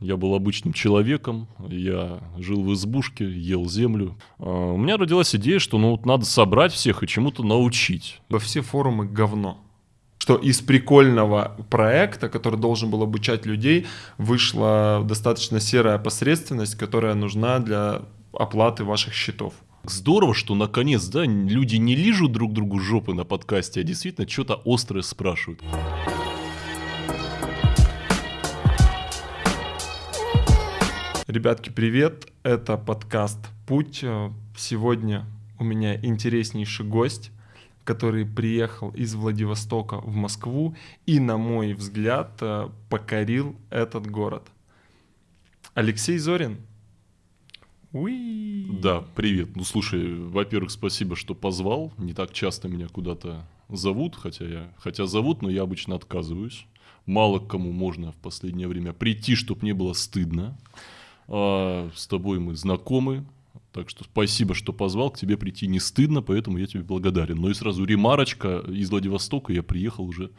Я был обычным человеком, я жил в избушке, ел землю. А, у меня родилась идея, что ну вот надо собрать всех и чему-то научить. Во все форумы говно. Что из прикольного проекта, который должен был обучать людей, вышла достаточно серая посредственность, которая нужна для оплаты ваших счетов. Здорово, что наконец, да, люди не лижут друг другу жопы на подкасте, а действительно что-то острое спрашивают. Ребятки, привет! Это подкаст «Путь». Сегодня у меня интереснейший гость, который приехал из Владивостока в Москву и, на мой взгляд, покорил этот город. Алексей Зорин. Уи. Да, привет. Ну, слушай, во-первых, спасибо, что позвал. Не так часто меня куда-то зовут, хотя я, хотя зовут, но я обычно отказываюсь. Мало кому можно в последнее время прийти, чтобы не было стыдно. А, с тобой мы знакомы, так что спасибо, что позвал, к тебе прийти не стыдно, поэтому я тебе благодарен. Ну и сразу ремарочка, из Владивостока я приехал уже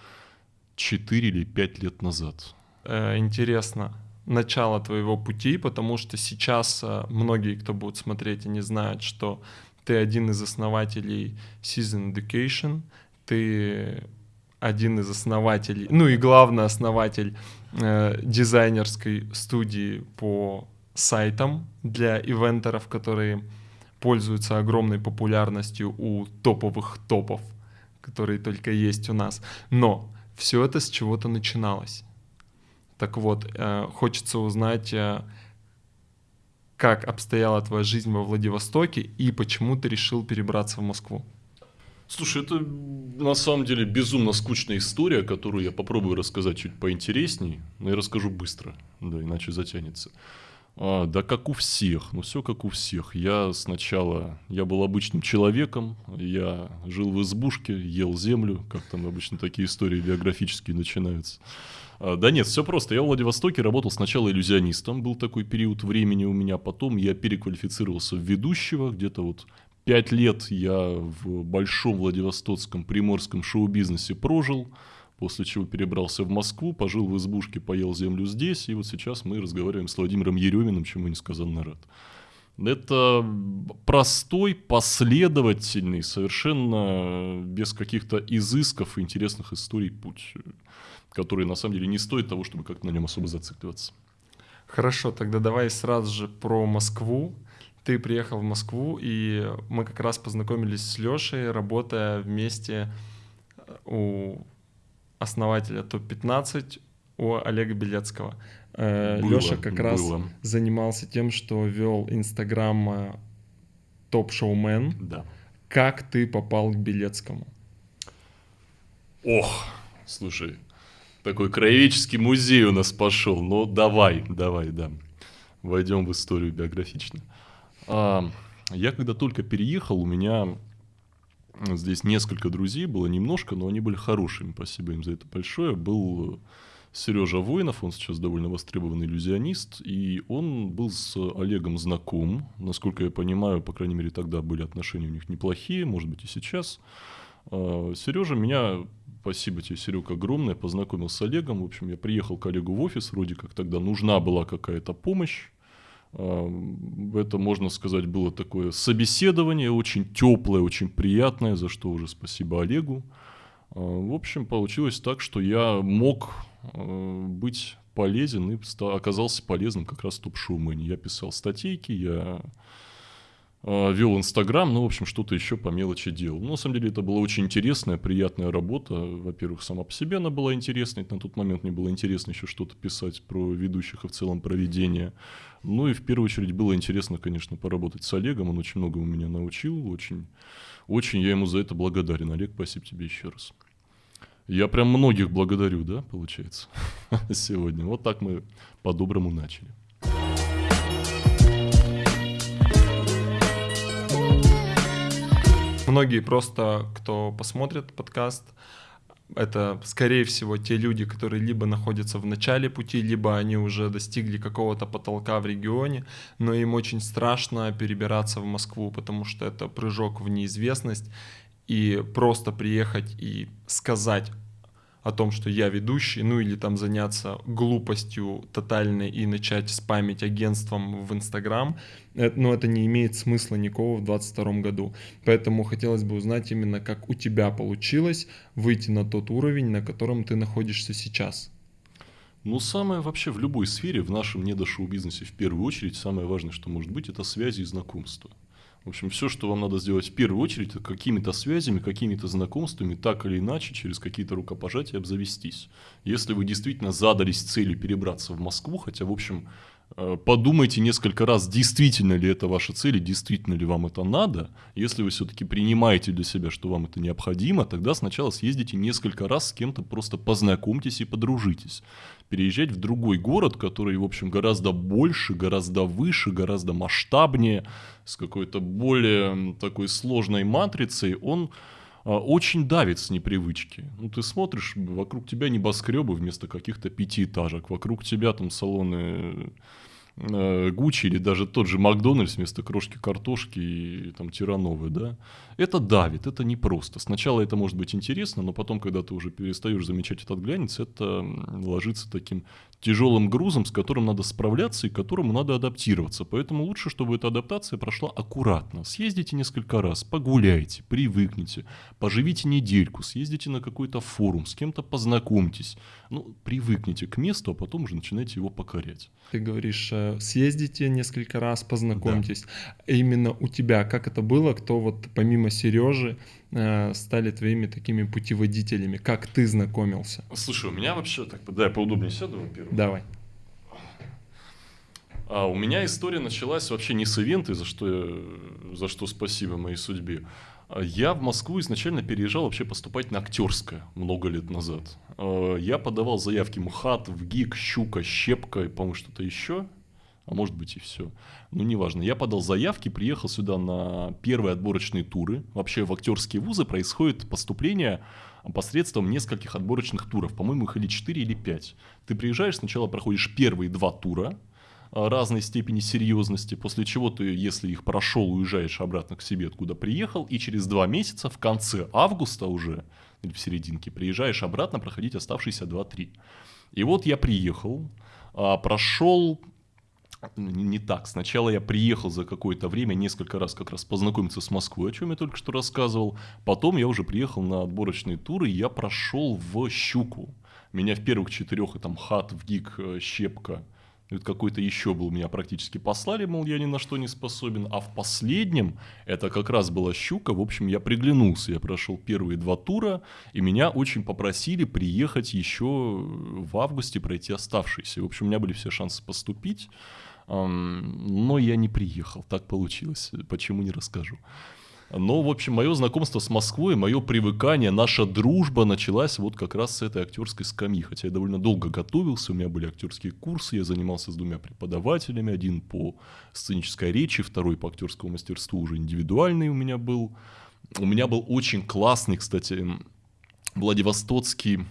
4 или 5 лет назад. Э, интересно, начало твоего пути, потому что сейчас э, многие, кто будут смотреть, они знают, что ты один из основателей Season Education, ты один из основателей, ну и главный основатель э, дизайнерской студии по сайтом для ивентеров, которые пользуются огромной популярностью у топовых топов, которые только есть у нас. Но все это с чего-то начиналось. Так вот, э, хочется узнать, э, как обстояла твоя жизнь во Владивостоке и почему ты решил перебраться в Москву. Слушай, это на самом деле безумно скучная история, которую я попробую рассказать чуть поинтересней, но я расскажу быстро, да, иначе затянется. А, да как у всех, ну все как у всех. Я сначала, я был обычным человеком, я жил в избушке, ел землю, как там обычно такие истории биографические начинаются. А, да нет, все просто. Я в Владивостоке работал сначала иллюзионистом, был такой период времени у меня, потом я переквалифицировался в ведущего, где-то вот пять лет я в большом Владивостокском приморском шоу-бизнесе прожил, после чего перебрался в Москву, пожил в избушке, поел землю здесь, и вот сейчас мы разговариваем с Владимиром Ереминым, чему несказанно рад. Это простой, последовательный, совершенно без каких-то изысков и интересных историй путь, который на самом деле не стоит того, чтобы как-то на нем особо зацикливаться. Хорошо, тогда давай сразу же про Москву. Ты приехал в Москву, и мы как раз познакомились с Лешей, работая вместе у основателя ТОП-15 у Олега Белецкого. Э, Леша как было. раз занимался тем, что вел Инстаграм э, Топ-шоумен. Да. Как ты попал к Белецкому? Ох, слушай, такой краеведческий музей у нас пошел. Ну, давай, давай, да. Войдем в историю биографично. А, я когда только переехал, у меня Здесь несколько друзей было, немножко, но они были хорошими, спасибо им за это большое. Был Сережа Воинов, он сейчас довольно востребованный иллюзионист, и он был с Олегом знаком. Насколько я понимаю, по крайней мере, тогда были отношения у них неплохие, может быть, и сейчас. А, Сережа меня, спасибо тебе, Серег, огромное, познакомил с Олегом. В общем, я приехал к Олегу в офис, вроде как тогда нужна была какая-то помощь. Это, можно сказать, было такое собеседование, очень теплое, очень приятное, за что уже спасибо Олегу. А, в общем, получилось так, что я мог а, быть полезен и оказался полезным как раз топ-шоумене. Я писал статейки, я вел Инстаграм, ну, в общем, что-то еще по мелочи делал. Ну, на самом деле, это была очень интересная, приятная работа. Во-первых, сама по себе она была интересной. На тот момент мне было интересно еще что-то писать про ведущих и в целом про ведение. Ну, и в первую очередь было интересно, конечно, поработать с Олегом. Он очень много у меня научил. Очень, очень я ему за это благодарен. Олег, спасибо тебе еще раз. Я прям многих благодарю, да, получается, сегодня. Вот так мы по-доброму начали. Многие просто, кто посмотрит подкаст, это, скорее всего, те люди, которые либо находятся в начале пути, либо они уже достигли какого-то потолка в регионе, но им очень страшно перебираться в Москву, потому что это прыжок в неизвестность, и просто приехать и сказать о том, что я ведущий, ну или там заняться глупостью тотальной и начать спамить агентством в Инстаграм, э, но это не имеет смысла никакого в 2022 году. Поэтому хотелось бы узнать именно, как у тебя получилось выйти на тот уровень, на котором ты находишься сейчас. Ну, самое вообще в любой сфере, в нашем недошоу-бизнесе в первую очередь, самое важное, что может быть, это связи и знакомства. В общем, все, что вам надо сделать в первую очередь, это какими-то связями, какими-то знакомствами, так или иначе, через какие-то рукопожатия обзавестись. Если вы действительно задались целью перебраться в Москву, хотя, в общем, подумайте несколько раз, действительно ли это ваша цель действительно ли вам это надо. Если вы все-таки принимаете для себя, что вам это необходимо, тогда сначала съездите несколько раз с кем-то, просто познакомьтесь и подружитесь. Переезжать в другой город, который, в общем, гораздо больше, гораздо выше, гораздо масштабнее, с какой-то более такой сложной матрицей, он очень давит с непривычки. Ну, ты смотришь, вокруг тебя небоскребы вместо каких-то пятиэтажек, вокруг тебя там салоны Э, Гуччи или даже тот же Макдональдс вместо крошки картошки и там тирановые, да, это давит, это непросто. Сначала это может быть интересно, но потом, когда ты уже перестаешь замечать этот глянец, это ложится таким тяжелым грузом, с которым надо справляться и к которому надо адаптироваться. Поэтому лучше, чтобы эта адаптация прошла аккуратно. Съездите несколько раз, погуляйте, привыкните, поживите недельку, съездите на какой-то форум, с кем-то познакомьтесь. Ну, привыкните к месту, а потом уже начинайте его покорять. Ты говоришь, э, съездите несколько раз, познакомьтесь. Да. Именно у тебя, как это было, кто вот помимо Сережи стали твоими такими путеводителями, как ты знакомился? Слушай, у меня вообще так, да, я поудобнее сяду, во-первых. Давай. А у меня история началась вообще не с ивента, за что, за что спасибо моей судьбе. Я в Москву изначально переезжал вообще поступать на актерское много лет назад. А, я подавал заявки МХАТ, в ГИК, Щука, Щепка, по-моему, что-то еще. А может быть и все. Ну, неважно. Я подал заявки, приехал сюда на первые отборочные туры. Вообще в актерские вузы происходит поступление посредством нескольких отборочных туров. По-моему, их или 4, или 5. Ты приезжаешь, сначала проходишь первые два тура, а, разной степени серьезности, после чего ты, если их прошел, уезжаешь обратно к себе, откуда приехал, и через два месяца, в конце августа уже, или в серединке, приезжаешь обратно проходить оставшиеся 2-3. И вот я приехал, а, прошел не так. Сначала я приехал за какое-то время несколько раз как раз познакомиться с Москвой, о чем я только что рассказывал. Потом я уже приехал на отборочные туры, и я прошел в Щуку. Меня в первых четырех, там, хат, в ГИК, э, Щепка, вот какой-то еще был, меня практически послали, мол, я ни на что не способен. А в последнем, это как раз была щука, в общем, я приглянулся. Я прошел первые два тура, и меня очень попросили приехать еще в августе, пройти оставшиеся. В общем, у меня были все шансы поступить, но я не приехал. Так получилось. Почему не расскажу. Но, в общем, мое знакомство с Москвой, мое привыкание, наша дружба началась вот как раз с этой актерской скамьи. Хотя я довольно долго готовился, у меня были актерские курсы, я занимался с двумя преподавателями, один по сценической речи, второй по актерскому мастерству уже индивидуальный у меня был. У меня был очень классный, кстати, Владивостокский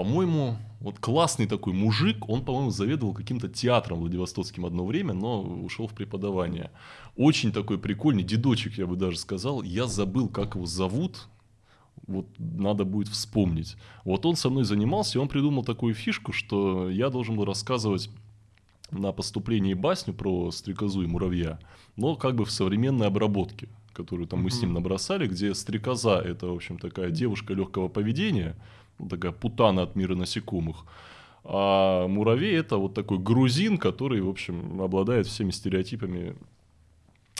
по-моему, вот классный такой мужик, он, по-моему, заведовал каким-то театром Владивостокским одно время, но ушел в преподавание. Очень такой прикольный, дедочек, я бы даже сказал. Я забыл, как его зовут, вот надо будет вспомнить. Вот он со мной занимался, и он придумал такую фишку, что я должен был рассказывать на поступлении басню про стрекозу и муравья, но как бы в современной обработке, которую там мы с ним набросали, где стрекоза это, в общем, такая девушка легкого поведения, такая путана от мира насекомых. А муравей это вот такой грузин, который, в общем, обладает всеми стереотипами,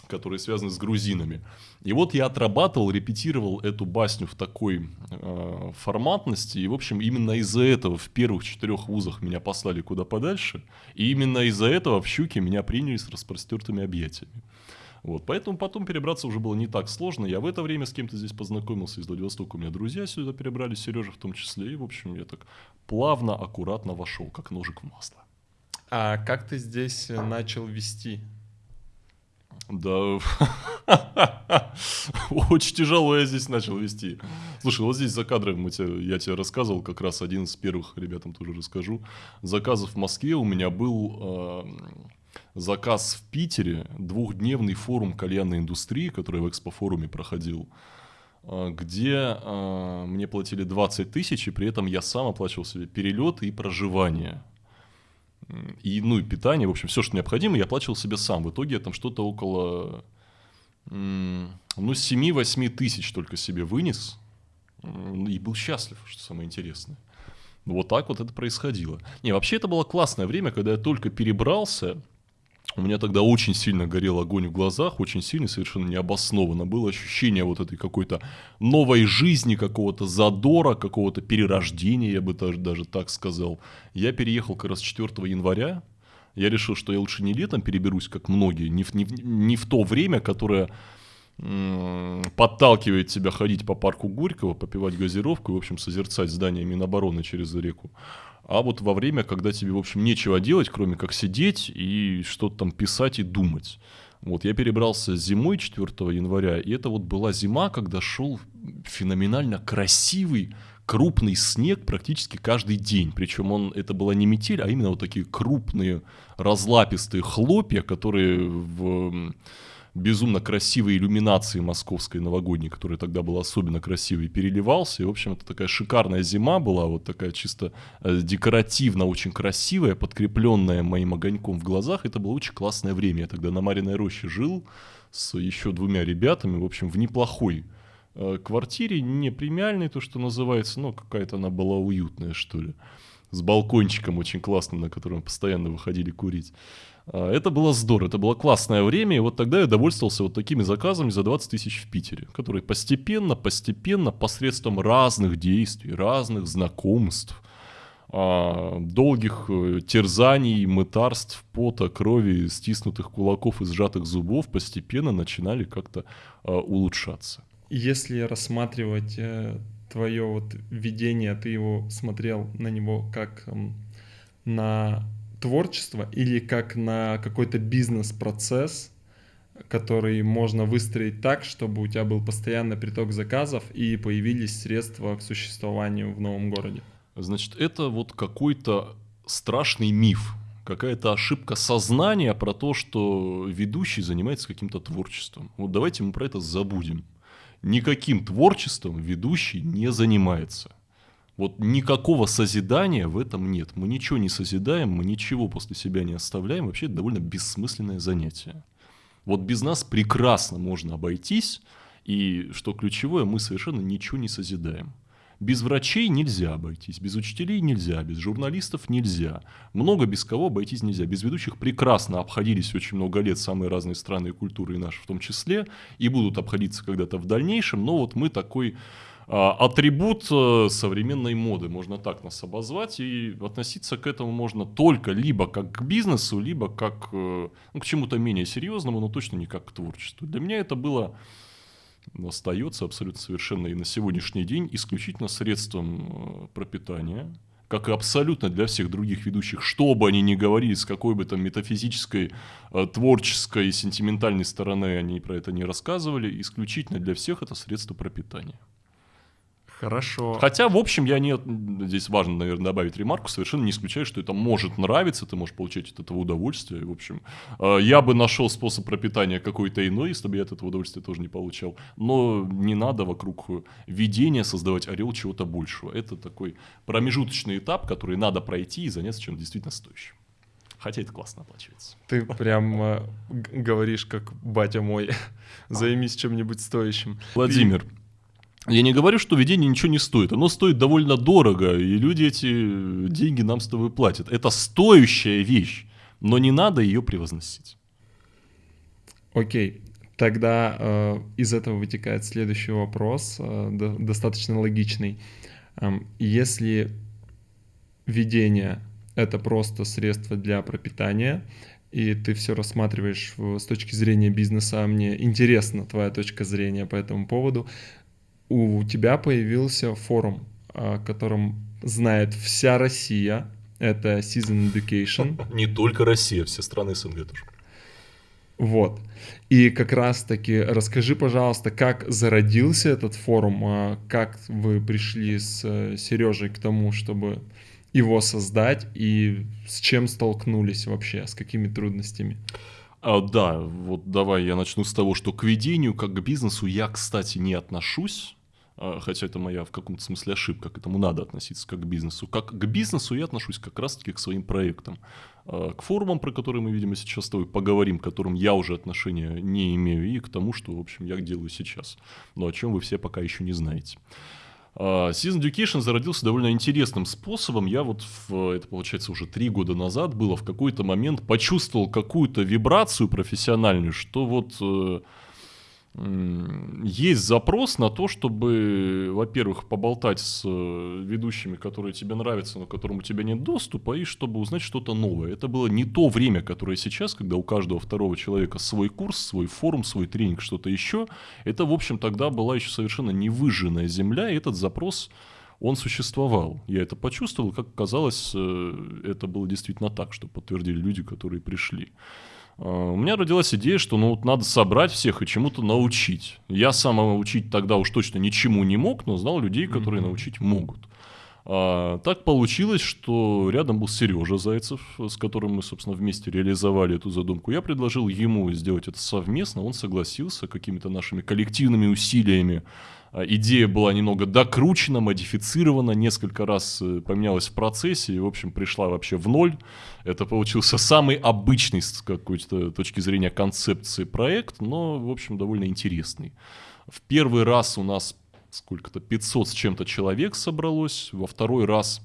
которые связаны с грузинами. И вот я отрабатывал, репетировал эту басню в такой э, форматности, и, в общем, именно из-за этого в первых четырех вузах меня послали куда подальше, и именно из-за этого в Щуке меня приняли с распростертыми объятиями. Вот, поэтому потом перебраться уже было не так сложно. Я в это время с кем-то здесь познакомился из Владивостока. У меня друзья сюда перебрались, Сережа в том числе. И, в общем, я так плавно, аккуратно вошел, как ножик в масло. А как ты здесь э, начал вести? Да, очень тяжело я здесь начал вести. Слушай, вот здесь за кадром мы тебе, я тебе рассказывал, как раз один из первых, ребятам тоже расскажу. Заказов в Москве у меня был э, заказ в Питере, двухдневный форум кальянной индустрии, который в экспофоруме проходил. а, где мне платили 20 тысяч, и при этом я сам оплачивал себе перелет и проживание. И, ну, и питание, в общем, все, что необходимо, я оплачивал себе сам. В итоге я там что-то около, ну, 7-8 тысяч только себе вынес. И был счастлив, что самое интересное. Вот так вот это происходило. Не, вообще это было классное время, когда я только перебрался. У меня тогда очень сильно горел огонь в глазах, очень сильно, совершенно необоснованно. Было ощущение вот этой какой-то новой жизни, какого-то задора, какого-то перерождения, я бы даже, даже так сказал. Я переехал как раз 4 января. Я решил, что я лучше не летом переберусь, как многие, не в, не не в то время, которое подталкивает тебя ходить по парку Горького, попивать газировку и, в общем, созерцать здание Минобороны через реку. А вот во время, когда тебе, в общем, нечего делать, кроме как сидеть и что-то там писать и думать. Вот я перебрался зимой 4 января, и это вот была зима, когда шел феноменально красивый, крупный снег практически каждый день. Причем он, это была не метель, а именно вот такие крупные разлапистые хлопья, которые в безумно красивой иллюминации московской новогодней, которая тогда была особенно красивой, переливался. И, в общем, это такая шикарная зима была, вот такая чисто э, декоративно очень красивая, подкрепленная моим огоньком в глазах. Это было очень классное время. Я тогда на Мариной роще жил с еще двумя ребятами, в общем, в неплохой э, квартире, не премиальной, то, что называется, но какая-то она была уютная, что ли. С балкончиком очень классным, на котором постоянно выходили курить. А, это было здорово, это было классное время, и вот тогда я довольствовался вот такими заказами за 20 тысяч в Питере, которые постепенно, постепенно, посредством разных действий, разных знакомств, а, долгих э, терзаний, мытарств, пота, крови, стиснутых кулаков и сжатых зубов постепенно начинали как-то а, улучшаться. Если рассматривать э, твое вот видение, ты его смотрел на него как на творчество или как на какой-то бизнес-процесс, который можно выстроить так, чтобы у тебя был постоянный приток заказов и появились средства к существованию в новом городе? Значит, это вот какой-то страшный миф, какая-то ошибка сознания про то, что ведущий занимается каким-то творчеством. Вот давайте мы про это забудем. Никаким творчеством ведущий не занимается. Вот никакого созидания в этом нет. Мы ничего не созидаем, мы ничего после себя не оставляем. Вообще это довольно бессмысленное занятие. Вот без нас прекрасно можно обойтись, и что ключевое, мы совершенно ничего не созидаем. Без врачей нельзя обойтись, без учителей нельзя, без журналистов нельзя. Много без кого обойтись нельзя. Без ведущих прекрасно обходились очень много лет самые разные страны и культуры, и наши в том числе, и будут обходиться когда-то в дальнейшем, но вот мы такой атрибут э, современной моды, можно так нас обозвать, и относиться к этому можно только либо как к бизнесу, либо как э, ну, к чему-то менее серьезному, но точно не как к творчеству. Для меня это было остается абсолютно совершенно и на сегодняшний день исключительно средством э, пропитания, как и абсолютно для всех других ведущих, что бы они ни говорили, с какой бы там метафизической, творческой, сентиментальной стороны они про это не рассказывали, исключительно для всех это средство пропитания. Хорошо. Хотя, в общем, я не... Здесь важно, наверное, добавить ремарку. Совершенно не исключаю, что это может нравиться, ты можешь получать от этого удовольствие. В общем, э, я бы нашел способ пропитания какой-то иной, если бы я от этого удовольствия тоже не получал. Но не надо вокруг видения создавать орел чего-то большего. Это такой промежуточный этап, который надо пройти и заняться чем-то действительно стоящим. Хотя это классно оплачивается. Ты прям э, говоришь, как батя мой, займись чем-нибудь стоящим. Владимир, я не говорю, что ведение ничего не стоит. Оно стоит довольно дорого, и люди эти деньги нам с тобой платят. Это стоящая вещь, но не надо ее превозносить. Окей. Тогда э, из этого вытекает следующий вопрос, э, до, достаточно логичный. Э, если ведение это просто средство для пропитания, и ты все рассматриваешь с точки зрения бизнеса, а мне интересна твоя точка зрения по этому поводу, у тебя появился форум, о котором знает вся Россия. Это Season Education. Не только Россия, все страны СНГ тоже. Вот. И как раз-таки расскажи, пожалуйста, как зародился этот форум, а как вы пришли с э, Сережей к тому, чтобы его создать, и с чем столкнулись вообще, с какими трудностями? А, да, вот давай я начну с того, что к ведению как к бизнесу я, кстати, не отношусь. А, хотя это моя в каком-то смысле ошибка, к этому надо относиться как к бизнесу. Как к бизнесу я отношусь как раз-таки к своим проектам. А, к форумам, про которые мы, видимо, сейчас с тобой поговорим, к которым я уже отношения не имею, и к тому, что, в общем, я делаю сейчас. Но о чем вы все пока еще не знаете. А, Season Education зародился довольно интересным способом. Я вот, в, это получается уже три года назад было, в какой-то момент почувствовал какую-то вибрацию профессиональную, что вот э, есть запрос на то, чтобы, во-первых, поболтать с э, ведущими, которые тебе нравятся, но к которым у тебя нет доступа, и чтобы узнать что-то новое. Это было не то время, которое сейчас, когда у каждого второго человека свой курс, свой форум, свой тренинг, что-то еще. Это, в общем, тогда была еще совершенно невыжженная земля, и этот запрос он существовал. Я это почувствовал, как казалось, э, это было действительно так, что подтвердили люди, которые пришли. А, у меня родилась идея, что ну вот надо собрать всех и чему-то научить. Я сам учить тогда уж точно ничему не мог, но знал людей, которые mm-hmm. научить могут. А, так получилось, что рядом был Сережа Зайцев, с которым мы, собственно, вместе реализовали эту задумку. Я предложил ему сделать это совместно, он согласился какими-то нашими коллективными усилиями идея была немного докручена, модифицирована, несколько раз э, поменялась в процессе и, в общем, пришла вообще в ноль. Это получился самый обычный с какой-то точки зрения концепции проект, но, в общем, довольно интересный. В первый раз у нас сколько-то 500 с чем-то человек собралось, во второй раз,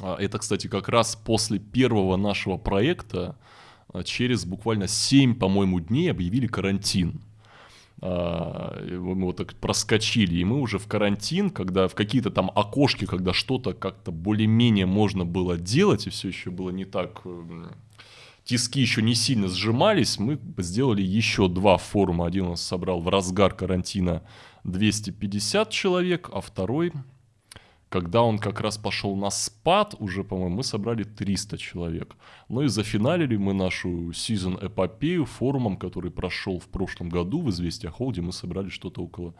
а, это, кстати, как раз после первого нашего проекта, а, через буквально 7, по-моему, дней объявили карантин. А, мы вот так проскочили, и мы уже в карантин, когда в какие-то там окошки, когда что-то как-то более-менее можно было делать, и все еще было не так, эм, тиски еще не сильно сжимались, мы сделали еще два форума. Один у нас собрал в разгар карантина 250 человек, а второй когда он как раз пошел на спад, уже, по-моему, мы собрали 300 человек. Ну и зафиналили мы нашу сезон эпопею форумом, который прошел в прошлом году в «Известия Холде». Мы собрали что-то около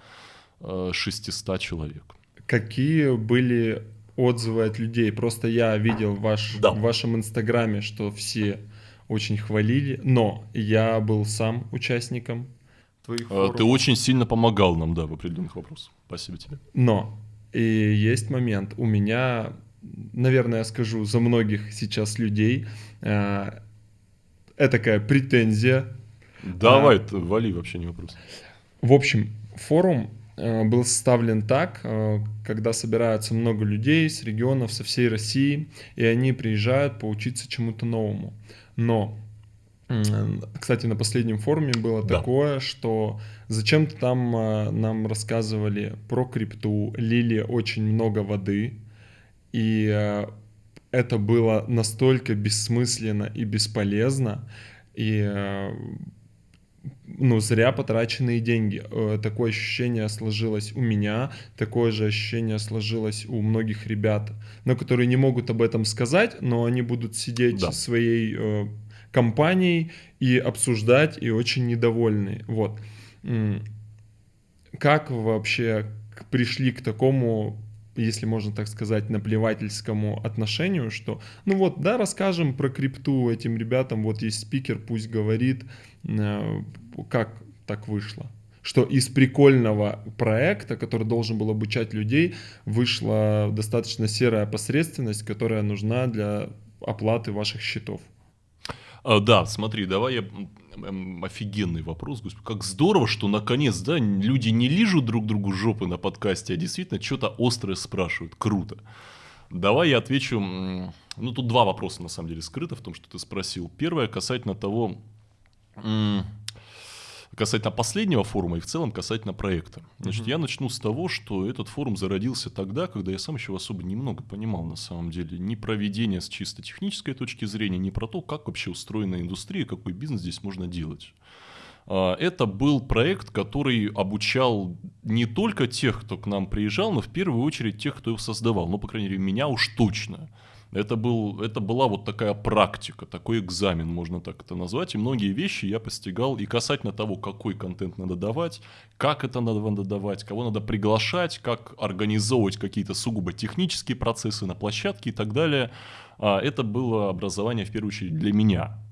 э, 600 человек. Какие были отзывы от людей? Просто я видел ваш, да. в вашем инстаграме, что все очень хвалили, но я был сам участником твоих э, форумов. Ты очень сильно помогал нам, да, в определенных вопросах. Спасибо тебе. Но и есть момент. У меня, наверное, я скажу за многих сейчас людей, э, такая претензия. Давай, а, вали, вообще не вопрос. В общем, форум э, был составлен так, э, когда собираются много людей с регионов, со всей России, и они приезжают поучиться чему-то новому. Но кстати, на последнем форуме было да. такое, что зачем-то там э, нам рассказывали про крипту, лили очень много воды, и э, это было настолько бессмысленно и бесполезно, и э, ну, зря потраченные деньги. Такое ощущение сложилось у меня, такое же ощущение сложилось у многих ребят, но которые не могут об этом сказать, но они будут сидеть да. своей компанией и обсуждать, и очень недовольны. Вот. Как вообще пришли к такому если можно так сказать, наплевательскому отношению, что, ну вот, да, расскажем про крипту этим ребятам, вот есть спикер, пусть говорит, э, как так вышло. Что из прикольного проекта, который должен был обучать людей, вышла достаточно серая посредственность, которая нужна для оплаты ваших счетов. А, да, смотри, давай я офигенный вопрос, господи, как здорово, что наконец, да, люди не лижут друг другу жопы на подкасте, а действительно что-то острое спрашивают, круто. Давай я отвечу, ну тут два вопроса на самом деле скрыто в том, что ты спросил. Первое касательно того, касательно последнего форума и в целом касательно проекта. Значит, mm-hmm. я начну с того, что этот форум зародился тогда, когда я сам еще особо немного понимал на самом деле ни про ведение с чисто технической точки зрения, ни про то, как вообще устроена индустрия, какой бизнес здесь можно делать. А, это был проект, который обучал не только тех, кто к нам приезжал, но в первую очередь тех, кто его создавал. Ну, по крайней мере, меня уж точно. Это, был, это была вот такая практика, такой экзамен, можно так это назвать. И многие вещи я постигал и касательно того, какой контент надо давать, как это надо давать, кого надо приглашать, как организовывать какие-то сугубо технические процессы на площадке и так далее. А, это было образование в первую очередь для меня.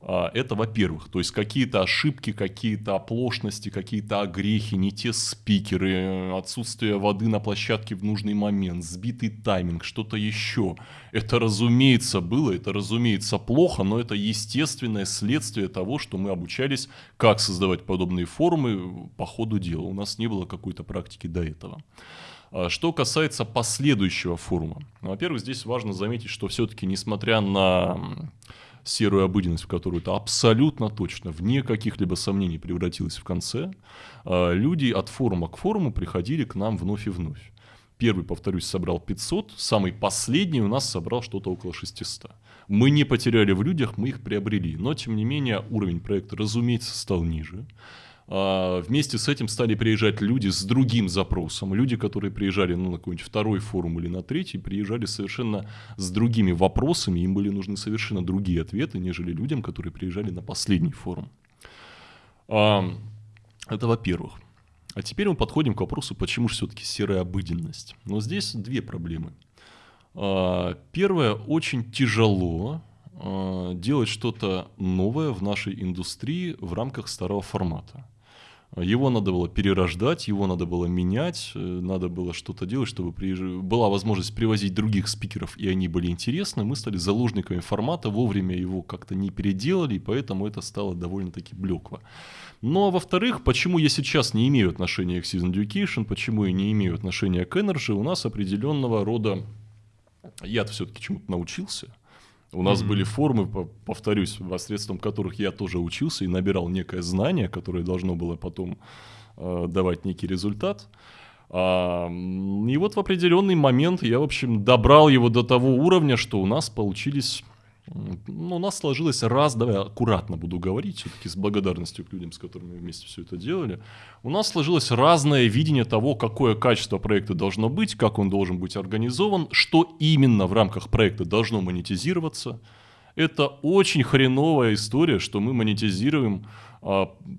А, это, во-первых, то есть какие-то ошибки, какие-то оплошности, какие-то огрехи, не те спикеры, отсутствие воды на площадке в нужный момент, сбитый тайминг, что-то еще. Это, разумеется, было, это, разумеется, плохо, но это естественное следствие того, что мы обучались, как создавать подобные форумы по ходу дела. У нас не было какой-то практики до этого. А, что касается последующего форума. Во-первых, здесь важно заметить, что все-таки, несмотря на серую обыденность, в которую это абсолютно точно, вне каких-либо сомнений превратилось в конце, а, люди от форума к форуму приходили к нам вновь и вновь. Первый, повторюсь, собрал 500, самый последний у нас собрал что-то около 600. Мы не потеряли в людях, мы их приобрели, но тем не менее уровень проекта, разумеется, стал ниже. А, вместе с этим стали приезжать люди с другим запросом. Люди, которые приезжали ну, на какой-нибудь второй форум или на третий, приезжали совершенно с другими вопросами. Им были нужны совершенно другие ответы, нежели людям, которые приезжали на последний форум. А, это во-первых. А теперь мы подходим к вопросу, почему же все-таки серая обыденность. Но здесь две проблемы. А, первое, очень тяжело делать что-то новое в нашей индустрии в рамках старого формата. Его надо было перерождать, его надо было менять, э, надо было что-то делать, чтобы приезж... была возможность привозить других спикеров, и они были интересны. Мы стали заложниками формата, вовремя его как-то не переделали, и поэтому это стало довольно-таки блекло. Ну а во-вторых, почему я сейчас не имею отношения к Season Education, почему я не имею отношения к Energy, у нас определенного рода... Я все-таки чему-то научился – у нас mm-hmm. были формы, повторюсь, посредством которых я тоже учился и набирал некое знание, которое должно было потом э, давать некий результат. А, и вот в определенный момент я, в общем, добрал его до того уровня, что у нас получились ну, у нас сложилось раз, давай аккуратно буду говорить, все-таки с благодарностью к людям, с которыми мы вместе все это делали. У нас сложилось разное видение того, какое качество проекта должно быть, как он должен быть организован, что именно в рамках проекта должно монетизироваться. Это очень хреновая история, что мы монетизируем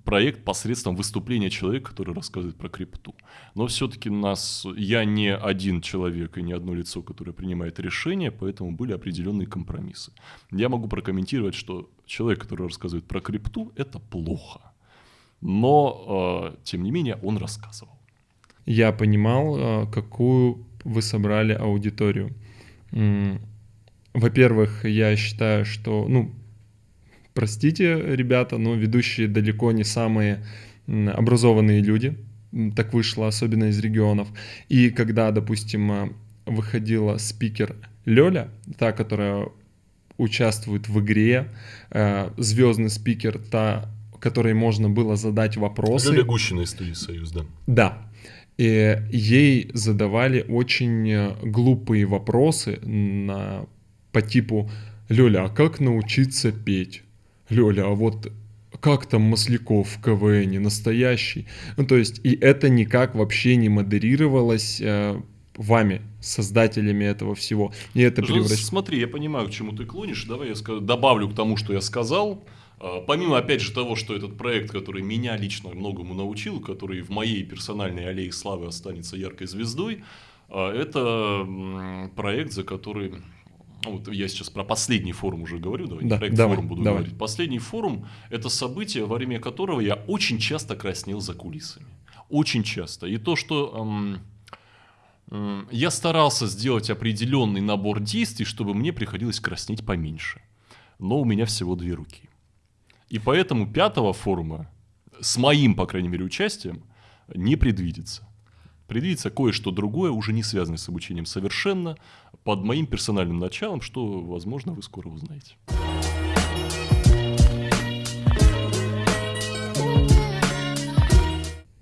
проект посредством выступления человека, который рассказывает про крипту. Но все-таки нас, я не один человек и не одно лицо, которое принимает решение, поэтому были определенные компромиссы. Я могу прокомментировать, что человек, который рассказывает про крипту, это плохо. Но, э, тем не менее, он рассказывал. Я понимал, э, какую вы собрали аудиторию. Во-первых, я считаю, что, ну, простите, ребята, но ведущие далеко не самые образованные люди. Так вышло, особенно из регионов. И когда, допустим, э, выходила спикер Лёля, та, которая участвует в игре, э, звездный спикер, та, которой можно было задать вопросы. Лёля Гущина из студии «Союз», да. Да. И ей задавали очень э, глупые вопросы на, по типу «Лёля, а как научиться петь?» Лёля, а вот как там Масляков в КВН, настоящий? Ну, то есть, и это никак вообще не модерировалось э, вами, создателями этого всего. И это превращ... Смотри, я понимаю, к чему ты клонишь. Давай я скажу, добавлю к тому, что я сказал. А, помимо, опять же, того, что этот проект, который меня лично многому научил, который в моей персональной аллее славы останется яркой звездой, а, это проект, за который вот я сейчас про последний форум уже говорю, давай, да, проект давай, форум буду давай. говорить. Последний форум – это событие, во время которого я очень часто краснел за кулисами. Очень часто. И то, что эм, эм, я старался сделать определенный набор действий, чтобы мне приходилось краснеть поменьше. Но у меня всего две руки. И поэтому пятого форума с моим, по крайней мере, участием не предвидится. Предвидится кое-что другое, уже не связанное с обучением совершенно, под моим персональным началом, что, возможно, вы скоро узнаете.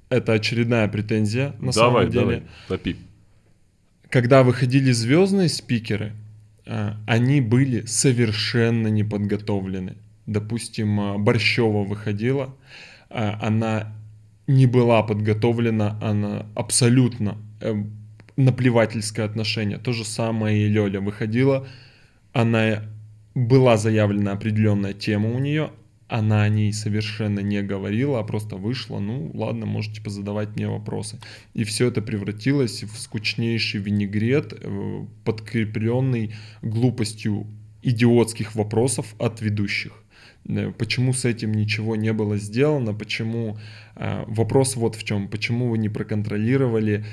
Это очередная претензия, на давай, самом деле. Давай, топи. Когда выходили звездные спикеры, а, они были совершенно неподготовлены. Допустим, а, Борщева выходила, а, она не была подготовлена, она абсолютно эм, наплевательское отношение. То же самое и Лёля выходила, она была заявлена определенная тема у нее, она о ней совершенно не говорила, а просто вышла, ну ладно, можете позадавать мне вопросы. И все это превратилось в скучнейший винегрет, э, подкрепленный глупостью идиотских вопросов от ведущих. э, почему с этим ничего не было сделано, почему... Э, вопрос вот в чем, почему вы не проконтролировали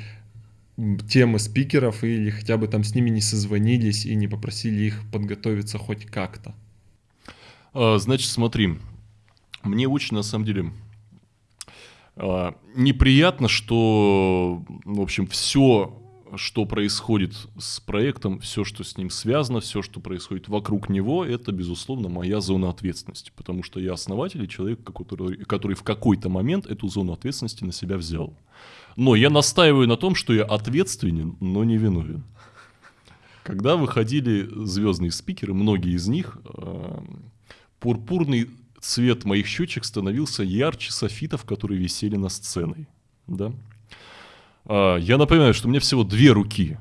темы спикеров или хотя бы там с ними не созвонились и не попросили их подготовиться хоть как-то? А, значит, смотри, мне очень, на самом деле, а, неприятно, что, в общем, все, что происходит с проектом, все, что с ним связано, все, что происходит вокруг него, это, безусловно, моя зона ответственности, потому что я основатель и человек, который, который в какой-то момент эту зону ответственности на себя взял. Но я настаиваю на том, что я ответственен, но не виновен. Когда выходили звездные спикеры, многие из них, э, пурпурный цвет моих щечек становился ярче софитов, которые висели на сцене. Да? Э, я напоминаю, что у меня всего две руки.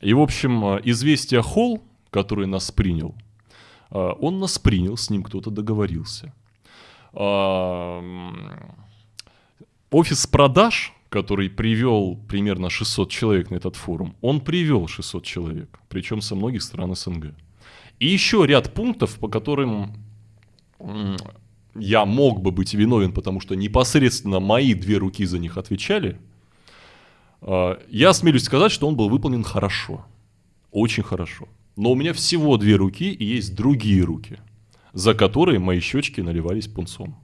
И, в общем, э, известие Холл, который нас принял, э, он нас принял, с ним кто-то договорился. Офис продаж который привел примерно 600 человек на этот форум, он привел 600 человек, причем со многих стран СНГ. И еще ряд пунктов, по которым я мог бы быть виновен, потому что непосредственно мои две руки за них отвечали, а, я осмелюсь сказать, что он был выполнен хорошо, очень хорошо. Но у меня всего две руки и есть другие руки, за которые мои щечки наливались пунцом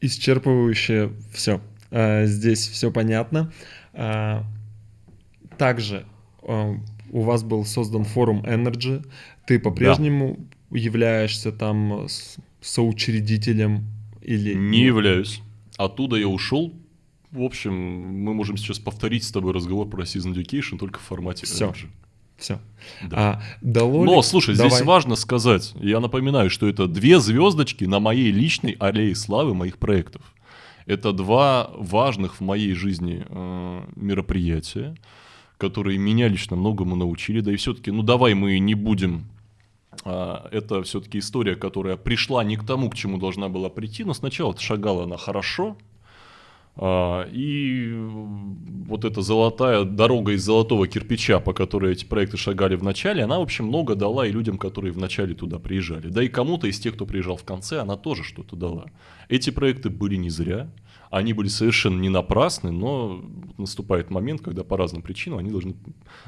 исчерпывающе все. А, здесь все понятно. А, также а, у вас был создан форум Energy. Ты по-прежнему да. являешься там соучредителем или... Не являюсь. Оттуда я ушел. В общем, мы можем сейчас повторить с тобой разговор про Season Education только в формате Все. Energy. Все. Да. А, дало Но, слушай, Давай. здесь важно сказать, я напоминаю, что это две звездочки на моей личной аллее славы моих проектов. Это два важных в моей жизни э, мероприятия, которые меня лично многому научили. Да и все-таки, ну давай мы не будем э, это все-таки история, которая пришла не к тому, к чему должна была прийти, но сначала шагала она хорошо, а, и вот эта золотая дорога из золотого кирпича, по которой эти проекты шагали в начале, она, в общем, много дала и людям, которые в начале туда приезжали. Да и кому-то из тех, кто приезжал в конце, она тоже что-то дала. Эти проекты были не зря, они были совершенно не напрасны, но наступает момент, когда по разным причинам они должны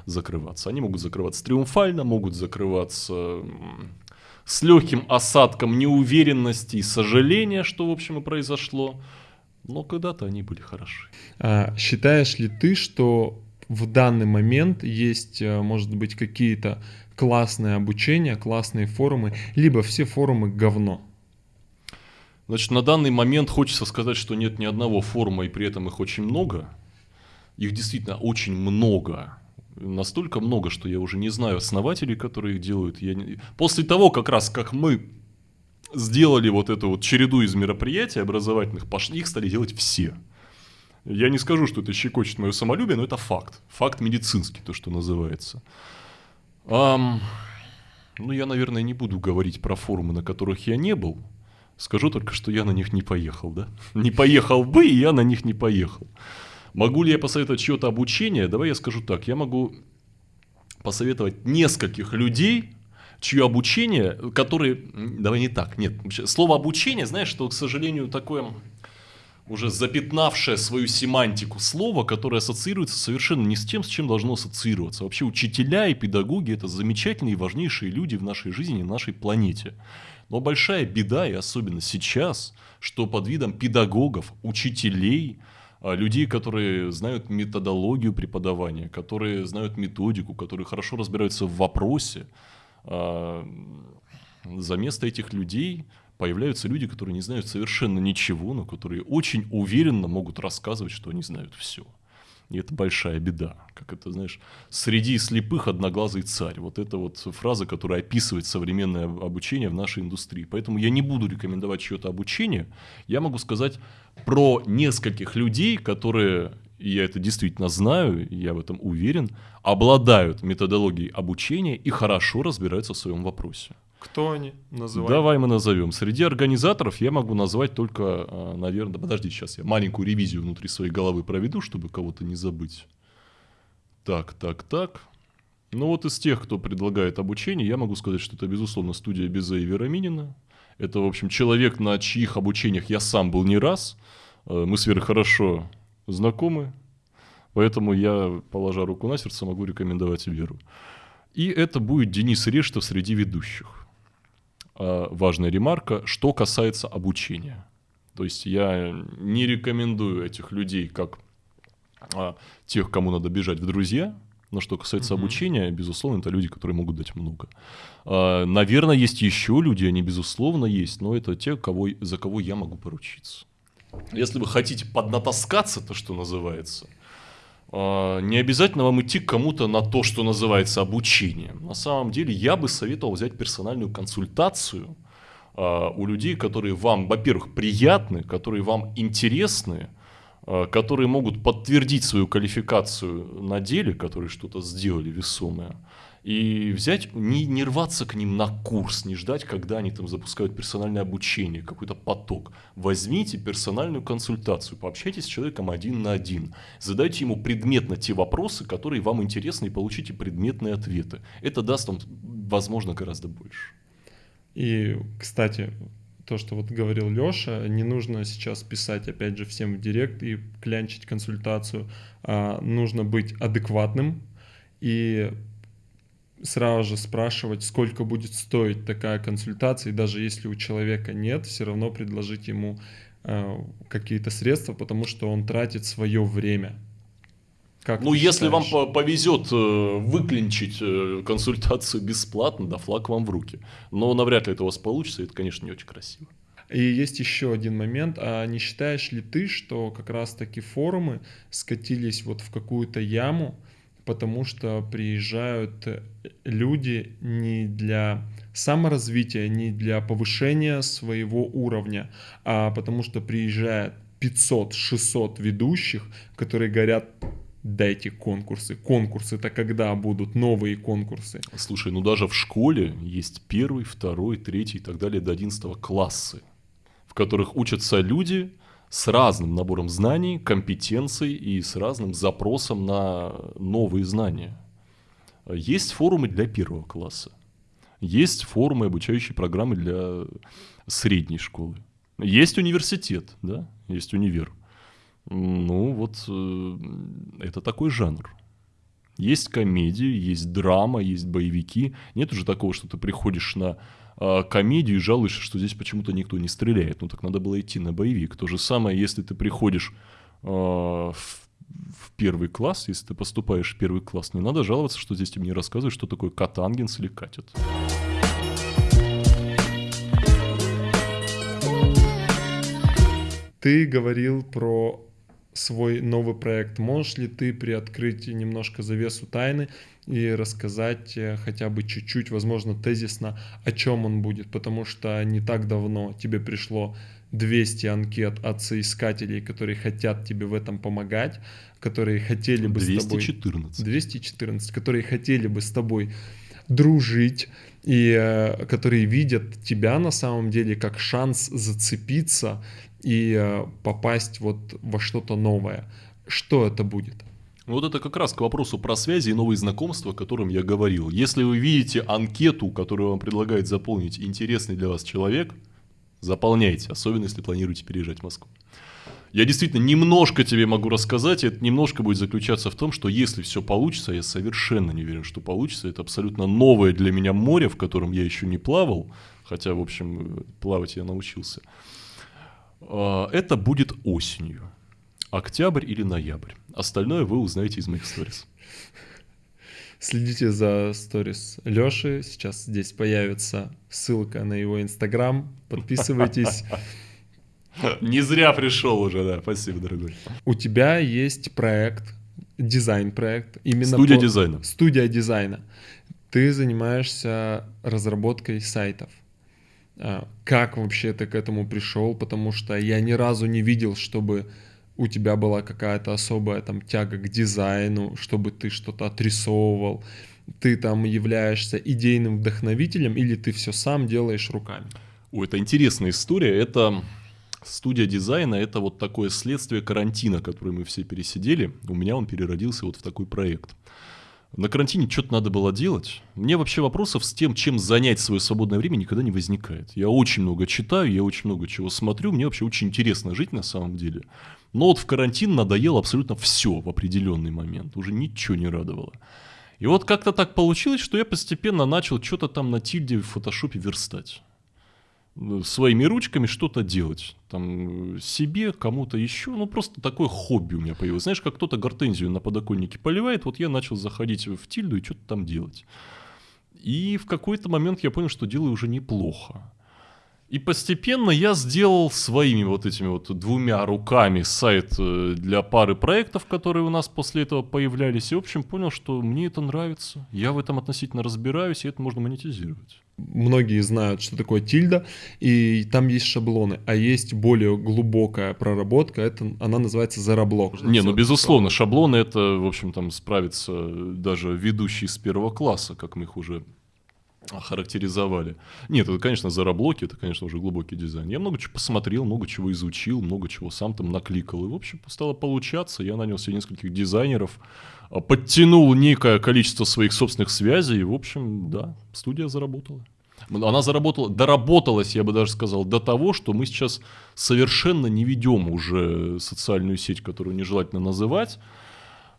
закрываться. Они могут закрываться триумфально, могут закрываться с легким осадком неуверенности и сожаления, что, в общем, и произошло но когда-то они были хороши. А, считаешь ли ты, что в данный момент есть, э, может быть, какие-то классные обучения, классные форумы, либо все форумы говно? Значит, на данный момент хочется сказать, что нет ни одного форума, и при этом их очень много. Их действительно очень много. Настолько много, что я уже не знаю основателей, которые их делают. Я не... После того, как раз как мы сделали вот эту вот череду из мероприятий образовательных, пошли, их стали делать все. Я не скажу, что это щекочет мое самолюбие, но это факт. Факт медицинский, то, что называется. Um, ну, я, наверное, не буду говорить про форумы, на которых я не был. Скажу только, что я на них не поехал, да? Не поехал бы, и я на них не поехал. Могу ли я посоветовать чье-то обучение? Давай я скажу так. Я могу посоветовать нескольких людей, чье обучение, которые... Давай не так, нет. Слово обучение, знаешь, что, к сожалению, такое уже запятнавшее свою семантику слово, которое ассоциируется совершенно не с тем, с чем должно ассоциироваться. Вообще учителя и педагоги – это замечательные и важнейшие люди в нашей жизни, в нашей планете. Но большая беда, и особенно сейчас, что под видом педагогов, учителей, а, людей, которые знают методологию преподавания, которые знают методику, которые хорошо разбираются в вопросе, за место этих людей появляются люди, которые не знают совершенно ничего, но которые очень уверенно могут рассказывать, что они знают все. И это большая беда. Как это, знаешь, среди слепых одноглазый царь. Вот это вот фраза, которая описывает современное обучение в нашей индустрии. Поэтому я не буду рекомендовать чье-то обучение. Я могу сказать про нескольких людей, которые и я это действительно знаю, я в этом уверен, обладают методологией обучения и хорошо разбираются в своем вопросе. Кто они? Называем. Давай мы назовем. Среди организаторов я могу назвать только, а, наверное, подожди, сейчас я маленькую ревизию внутри своей головы проведу, чтобы кого-то не забыть. Так, так, так. Ну вот из тех, кто предлагает обучение, я могу сказать, что это, безусловно, студия Безе и Вераминина. Это, в общем, человек, на чьих обучениях я сам был не раз. Э, мы с Верой хорошо знакомы, поэтому я, положа руку на сердце, могу рекомендовать Веру. И это будет Денис Рештов среди ведущих. А важная ремарка, что касается обучения. То есть я не рекомендую этих людей как а, тех, кому надо бежать в друзья. Но что касается mm-hmm. обучения, безусловно, это люди, которые могут дать много. А, наверное, есть еще люди, они безусловно есть, но это те, кого, за кого я могу поручиться. Если вы хотите поднатаскаться, то что называется, а, не обязательно вам идти к кому-то на то, что называется обучением. На самом деле я бы советовал взять персональную консультацию а, у людей, которые вам, во-первых, приятны, которые вам интересны, а, которые могут подтвердить свою квалификацию на деле, которые что-то сделали весомое, и взять, не, не рваться к ним на курс, не ждать, когда они там запускают персональное обучение, какой-то поток. Возьмите персональную консультацию, пообщайтесь с человеком один на один, задайте ему предметно те вопросы, которые вам интересны, и получите предметные ответы. Это даст вам, возможно, гораздо больше. И, кстати, то, что вот говорил Леша, не нужно сейчас писать, опять же, всем в директ и клянчить консультацию, а нужно быть адекватным и сразу же спрашивать, сколько будет стоить такая консультация, и даже если у человека нет, все равно предложить ему э, какие-то средства, потому что он тратит свое время. Как ну, если считаешь? вам повезет э, выклинчить э, консультацию бесплатно, да флаг вам в руки. Но навряд ли это у вас получится, это, конечно, не очень красиво. И есть еще один момент. А не считаешь ли ты, что как раз-таки форумы скатились вот в какую-то яму, потому что приезжают э, люди не для саморазвития, не для повышения своего уровня, а потому что приезжает 500-600 ведущих, которые говорят, дайте конкурсы. Конкурсы это когда будут новые конкурсы? Слушай, ну даже в школе есть первый, второй, третий и так далее до 11 классы, в которых учатся люди, с разным набором знаний, компетенций и с разным запросом на новые знания. Есть форумы для первого класса, есть форумы, обучающие программы для средней школы, есть университет, да, есть универ. Ну вот э, это такой жанр. Есть комедии, есть драма, есть боевики. Нет уже такого, что ты приходишь на э, комедию и жалуешься, что здесь почему-то никто не стреляет. Ну так надо было идти на боевик. То же самое, если ты приходишь э, в, в первый класс, если ты поступаешь в первый класс, не надо жаловаться, что здесь тебе не рассказывают, что такое катангенс или катет. Ты говорил про свой новый проект. Можешь ли ты приоткрыть немножко завесу тайны и рассказать э, хотя бы чуть-чуть, возможно, тезисно, о чем он будет? Потому что не так давно тебе пришло 200 анкет от соискателей, которые хотят тебе в этом помогать, которые хотели бы 214. с тобой... 214. которые хотели бы с тобой дружить, и э, которые видят тебя на самом деле как шанс зацепиться и э, попасть вот во что-то новое. Что это будет? Вот это как раз к вопросу про связи и новые знакомства, о котором я говорил. Если вы видите анкету, которую вам предлагает заполнить интересный для вас человек, заполняйте, особенно если планируете переезжать в Москву. Я действительно немножко тебе могу рассказать, и это немножко будет заключаться в том, что если все получится, я совершенно не уверен, что получится, это абсолютно новое для меня море, в котором я еще не плавал, хотя, в общем, плавать я научился. А, это будет осенью. Октябрь или ноябрь. Остальное вы узнаете из моих сторис. Следите за сторис Лёши. Сейчас здесь появится ссылка на его инстаграм. Подписывайтесь. Не зря пришел уже, да. Спасибо, дорогой. У тебя есть проект, дизайн-проект. Именно Студия по... дизайна. Студия дизайна. Ты занимаешься разработкой сайтов. А, как вообще ты к этому пришел, потому что я ни разу не видел, чтобы у тебя была какая-то особая там тяга к дизайну, чтобы ты что-то отрисовывал, ты там являешься идейным вдохновителем или ты все сам делаешь руками? О, это интересная история. Это студия дизайна, это вот такое следствие карантина, который мы все пересидели. У меня он переродился вот в такой проект. На карантине что-то надо было делать. Мне вообще вопросов с тем, чем занять свое свободное время, никогда не возникает. Я очень много читаю, я очень много чего смотрю, мне вообще очень интересно жить на самом деле. Но вот в карантин надоело абсолютно все в определенный момент, уже ничего не радовало. И вот как-то так получилось, что я постепенно начал что-то там на тильде в фотошопе верстать своими ручками что-то делать. Там себе, кому-то еще. Ну, просто такое хобби у меня появилось. Знаешь, как кто-то гортензию на подоконнике поливает, вот я начал заходить в тильду и что-то там делать. И в какой-то момент я понял, что делаю уже неплохо. И постепенно я сделал своими вот этими вот двумя руками сайт э, для пары проектов, которые у нас после этого появлялись. И, в общем, понял, что мне это нравится. Я в этом относительно разбираюсь, и это можно монетизировать. Многие знают, что такое тильда, и там есть шаблоны, а есть более глубокая проработка, это она называется зараблок. Не, ну безусловно, шаблоны это, в общем, там справится даже ведущий с первого класса, как мы их уже охарактеризовали. Нет, это, конечно, зараблоки, это, конечно, уже глубокий дизайн. Я много чего посмотрел, много чего изучил, много чего сам там накликал. И, в общем, стало получаться. Я нанял себе нескольких дизайнеров, а, подтянул некое количество своих собственных связей. И, в общем, да, студия заработала. Она заработала, доработалась, я бы даже сказал, до того, что мы сейчас совершенно не ведем уже социальную сеть, которую нежелательно называть.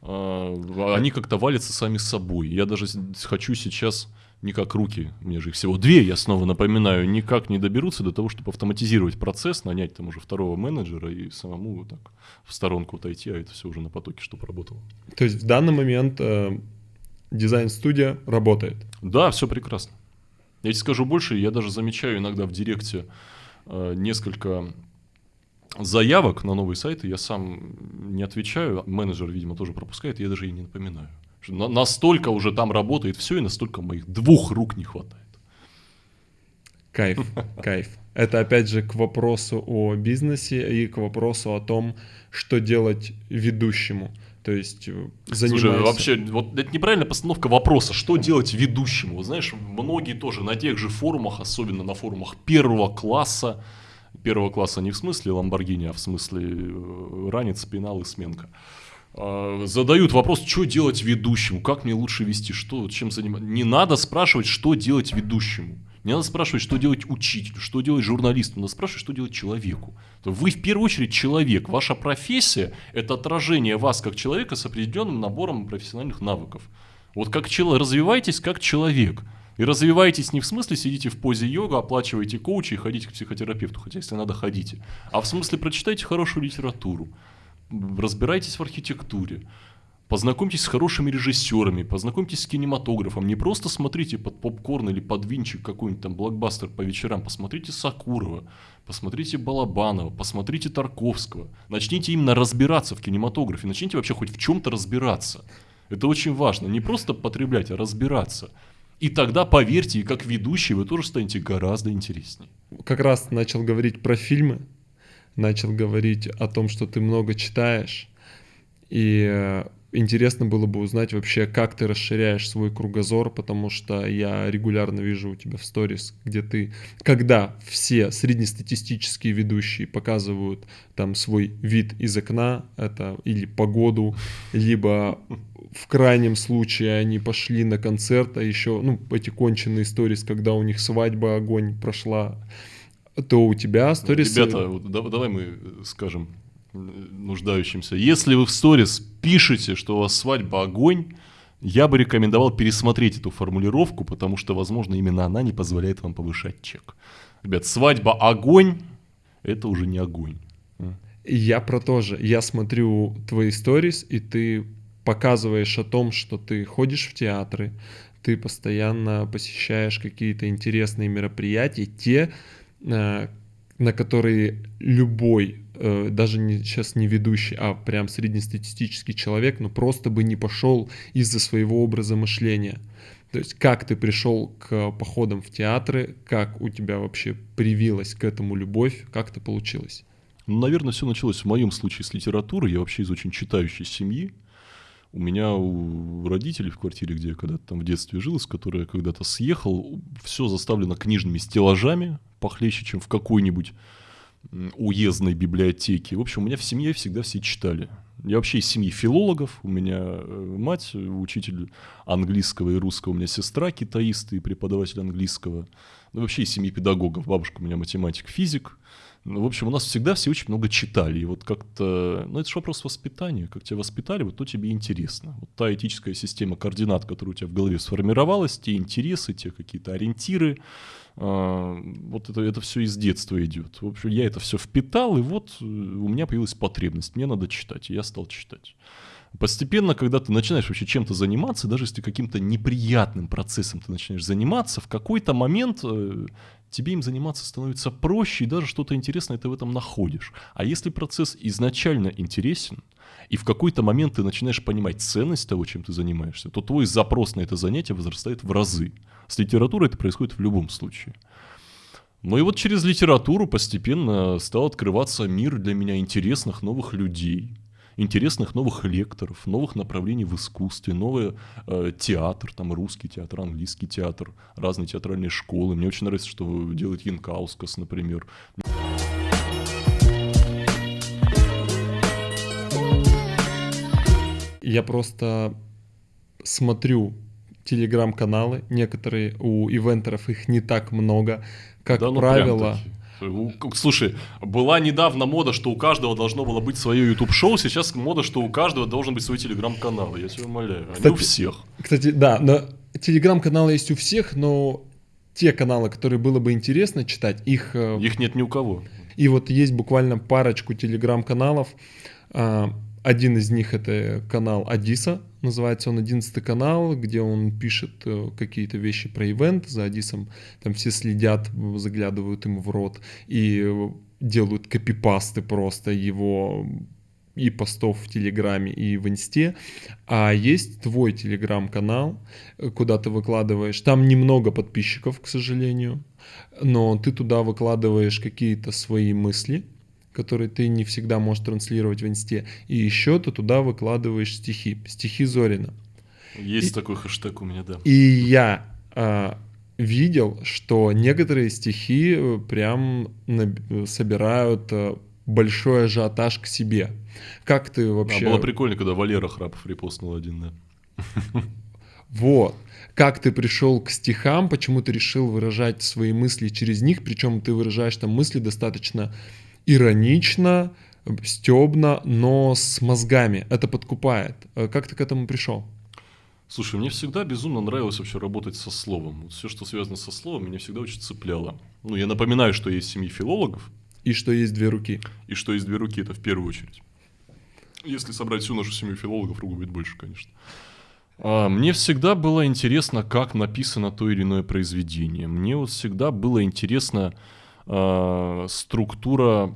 А, они как-то валятся сами собой. Я даже хочу сейчас никак руки, мне же их всего две, я снова напоминаю, никак не доберутся до того, чтобы автоматизировать процесс, нанять там уже второго менеджера и самому вот так в сторонку отойти, а это все уже на потоке, чтобы работало. То есть в данный момент э, дизайн-студия работает? Да, все прекрасно. Я тебе скажу больше, я даже замечаю иногда в директе э, несколько заявок на новые сайты, я сам не отвечаю, менеджер, видимо, тоже пропускает, я даже и не напоминаю. Настолько уже там работает все, и настолько моих двух рук не хватает. Кайф, кайф. Это опять же к вопросу о бизнесе и к вопросу о том, что делать ведущему. То есть э, занимайся... Слушай, вообще, вот это неправильная постановка вопроса, что делать ведущему. Знаешь, многие тоже на тех же форумах, особенно на форумах первого класса, первого класса не в смысле Ламборгини, а в смысле э, ранец, пенал и сменка. А, задают вопрос, что делать ведущему, как мне лучше вести, что, чем заниматься. Не надо спрашивать, что делать ведущему. Не надо спрашивать, что делать учителю, что делать журналисту. Надо спрашивать, что делать человеку. Вы в первую очередь человек. Ваша профессия – это отражение вас как человека с определенным набором профессиональных навыков. Вот как человек, развивайтесь как человек. И развивайтесь не в смысле сидите в позе йога, оплачиваете коуча и ходите к психотерапевту, хотя если надо, ходите. А в смысле прочитайте хорошую литературу разбирайтесь в архитектуре, познакомьтесь с хорошими режиссерами, познакомьтесь с кинематографом. Не просто смотрите под попкорн или под винчик какой-нибудь там блокбастер по вечерам, посмотрите Сакурова, посмотрите Балабанова, посмотрите Тарковского. Начните именно разбираться в кинематографе, начните вообще хоть в чем-то разбираться. Это очень важно. Не просто потреблять, а разбираться. И тогда, поверьте, как ведущий вы тоже станете гораздо интереснее. Как раз начал говорить про фильмы начал говорить о том, что ты много читаешь, и э, интересно было бы узнать вообще, как ты расширяешь свой кругозор, потому что я регулярно вижу у тебя в сторис, где ты, когда все среднестатистические ведущие показывают там свой вид из окна, это или погоду, либо в крайнем случае они пошли на концерт, а еще, ну, эти конченые сторис, когда у них свадьба, огонь прошла, то у тебя сторис... Ребята, вот, давай мы скажем нуждающимся. Если вы в сторис пишете, что у вас свадьба огонь, я бы рекомендовал пересмотреть эту формулировку, потому что, возможно, именно она не позволяет вам повышать чек. Ребят, свадьба огонь – это уже не огонь. Я про то же. Я смотрю твои сторис, и ты показываешь о том, что ты ходишь в театры, ты постоянно посещаешь какие-то интересные мероприятия, те, Э, на которые любой, э, даже не, сейчас не ведущий, а прям среднестатистический человек, ну просто бы не пошел из-за своего образа мышления. То есть как ты пришел к походам в театры, как у тебя вообще привилась к этому любовь, как это получилось? Ну, наверное, все началось в моем случае с литературы. Я вообще из очень читающей семьи. У меня у родителей в квартире, где я когда-то там в детстве жил, с которой я когда-то съехал, все заставлено книжными стеллажами, похлеще, чем в какой-нибудь уездной библиотеки. В общем, у меня в семье всегда все читали. Я вообще из семьи филологов. У меня э, мать, учитель английского и русского. У меня сестра китаист и преподаватель английского. Ну, вообще из семьи педагогов. Бабушка у меня математик, физик. Ну, в общем, у нас всегда все очень много читали. И вот как-то... Ну, это же вопрос воспитания. Как тебя воспитали, вот то тебе интересно. Вот та этическая система координат, которая у тебя в голове сформировалась, те интересы, те какие-то ориентиры, а, вот это, это все из детства идет. В общем, я это все впитал, и вот э, у меня появилась потребность. Мне надо читать, и я стал читать. Постепенно, когда ты начинаешь вообще чем-то заниматься, даже если каким-то неприятным процессом ты начинаешь заниматься, в какой-то момент э, тебе им заниматься становится проще, и даже что-то интересное ты в этом находишь. А если процесс изначально интересен, и в какой-то момент ты начинаешь понимать ценность того, чем ты занимаешься, то твой запрос на это занятие возрастает в разы. С литературой это происходит в любом случае. Ну и вот через литературу постепенно стал открываться мир для меня интересных новых людей, интересных новых лекторов, новых направлений в искусстве, новый э, театр, там русский театр, английский театр, разные театральные школы. Мне очень нравится, что делает Янкаускас, например. Я просто смотрю телеграм-каналы, некоторые у ивентеров их не так много, как да, ну правило. Слушай, была недавно мода, что у каждого должно было быть свое YouTube-шоу, сейчас мода, что у каждого должен быть свой телеграм-канал, я тебя умоляю, они кстати, у всех. Кстати, да, но телеграм-каналы есть у всех, но те каналы, которые было бы интересно читать, их... Э, их нет ни у кого. И вот есть буквально парочку телеграм-каналов, а, один из них это канал Адиса, называется он «Одиннадцатый канал», где он пишет э, какие-то вещи про ивент, за Адисом там все следят, заглядывают ему в рот и делают копипасты просто его и постов в Телеграме, и в Инсте. А есть твой Телеграм-канал, куда ты выкладываешь. Там немного подписчиков, к сожалению, но ты туда выкладываешь какие-то свои мысли, который ты не всегда можешь транслировать в инсте. И еще ты туда выкладываешь стихи, стихи Зорина. Есть и, такой хэштег у меня, да. И я а, видел, что некоторые стихи э, прям собирают э, большой ажиотаж к себе. Как ты вообще... А было прикольно, когда Валера Храпов репостнул один, да. Вот. Как ты пришел к стихам, почему ты решил выражать свои мысли через них, причем ты выражаешь там мысли достаточно иронично, стебно, но с мозгами. Это подкупает. Э, как ты к этому пришел? Слушай, мне всегда безумно нравилось вообще работать со словом. Вот все, что связано со словом, меня всегда очень цепляло. Ну, я напоминаю, что есть семьи филологов. И что есть две руки. И что есть две руки, это в первую очередь. Если собрать всю нашу семью филологов, руку будет больше, конечно. А, мне всегда было интересно, как написано то или иное произведение. Мне вот всегда было интересно, э, структура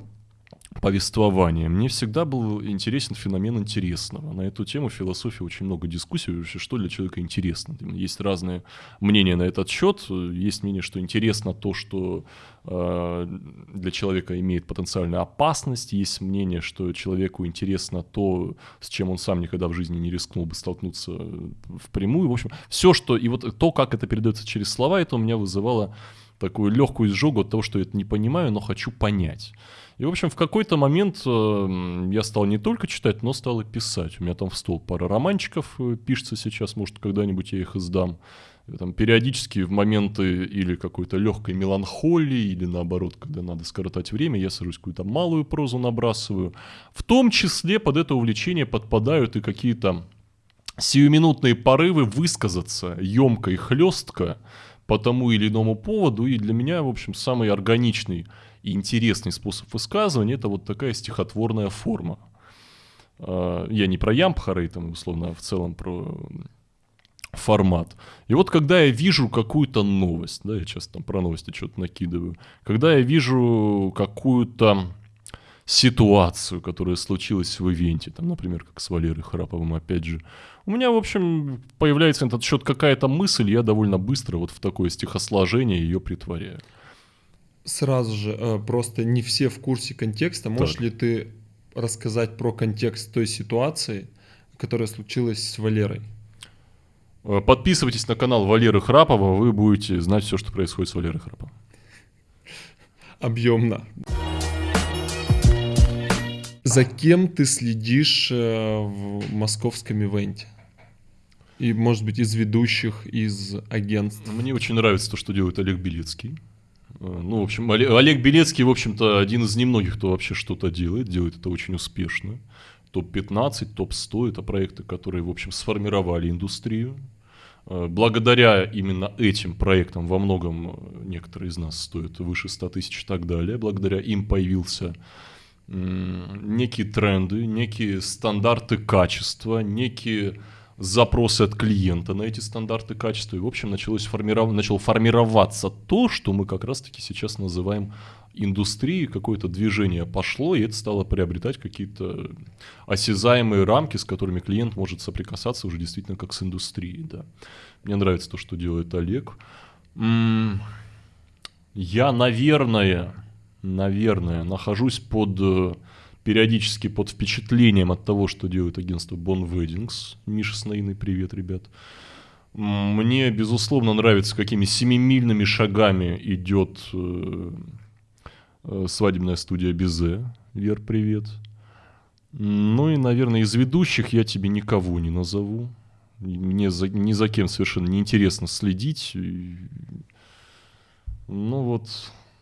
повествования. Мне всегда был интересен феномен интересного. На эту тему в философии очень много дискуссий, вообще, что для человека интересно. Есть разные мнения на этот счет. Есть мнение, что интересно то, что э, для человека имеет потенциальную опасность. Есть мнение, что человеку интересно то, с чем он сам никогда в жизни не рискнул бы столкнуться впрямую. В общем, все, что... И вот то, как это передается через слова, это у меня вызывало такую легкую изжогу от того, что я это не понимаю, но хочу понять. И, в общем, в какой-то момент э, я стал не только читать, но стал и писать. У меня там в стол пара романчиков э, пишется сейчас, может, когда-нибудь я их издам. И, там, периодически в моменты или какой-то легкой меланхолии, или наоборот, когда надо скоротать время, я сажусь какую-то малую прозу набрасываю. В том числе под это увлечение подпадают и какие-то сиюминутные порывы высказаться емко и хлестко, по тому или иному поводу, и для меня, в общем, самый органичный и интересный способ высказывания – это вот такая стихотворная форма. А, я не про Ямпхары, там, условно, а в целом про формат. И вот когда я вижу какую-то новость, да, я часто там про новости что-то накидываю, когда я вижу какую-то ситуацию, которая случилась в ивенте, там, например, как с Валерой Храповым, опять же, у меня, в общем, появляется на этот счет какая-то мысль, я довольно быстро вот в такое стихосложение ее притворяю. Сразу же, э, просто не все в курсе контекста. Можешь так. ли ты рассказать про контекст той ситуации, которая случилась с Валерой? Э, подписывайтесь на канал Валеры Храпова, вы будете знать все, что происходит с Валерой Храповым. Объемно. За кем ты следишь э, в московском ивенте? И, может быть, из ведущих, из агентств? Мне очень нравится то, что делает Олег Белецкий. Э, ну, в общем, Олег Белецкий, в общем-то, один из немногих, кто вообще что-то делает, делает это очень успешно. Топ-15, топ-100 – это проекты, которые, в общем, сформировали индустрию. Э, благодаря именно этим проектам во многом некоторые из нас стоят выше 100 тысяч и так далее. Благодаря им появился некие тренды, некие стандарты качества, некие запросы от клиента на эти стандарты качества. И, в общем, началось формиров... начало формироваться то, что мы как раз-таки сейчас называем индустрией. Какое-то движение пошло, и это стало приобретать какие-то осязаемые рамки, с которыми клиент может соприкасаться уже действительно как с индустрией. Да. Мне нравится то, что делает Олег. Я, наверное, наверное, нахожусь под э, периодически под впечатлением от того, что делает агентство Bon Weddings. Миша Снаиный, привет, ребят. Мне, безусловно, нравится, какими семимильными шагами идет э, э, свадебная студия Бизе. Вер, привет. Ну и, наверное, из ведущих я тебе никого не назову. Мне за, ни за кем совершенно неинтересно следить. Ну вот,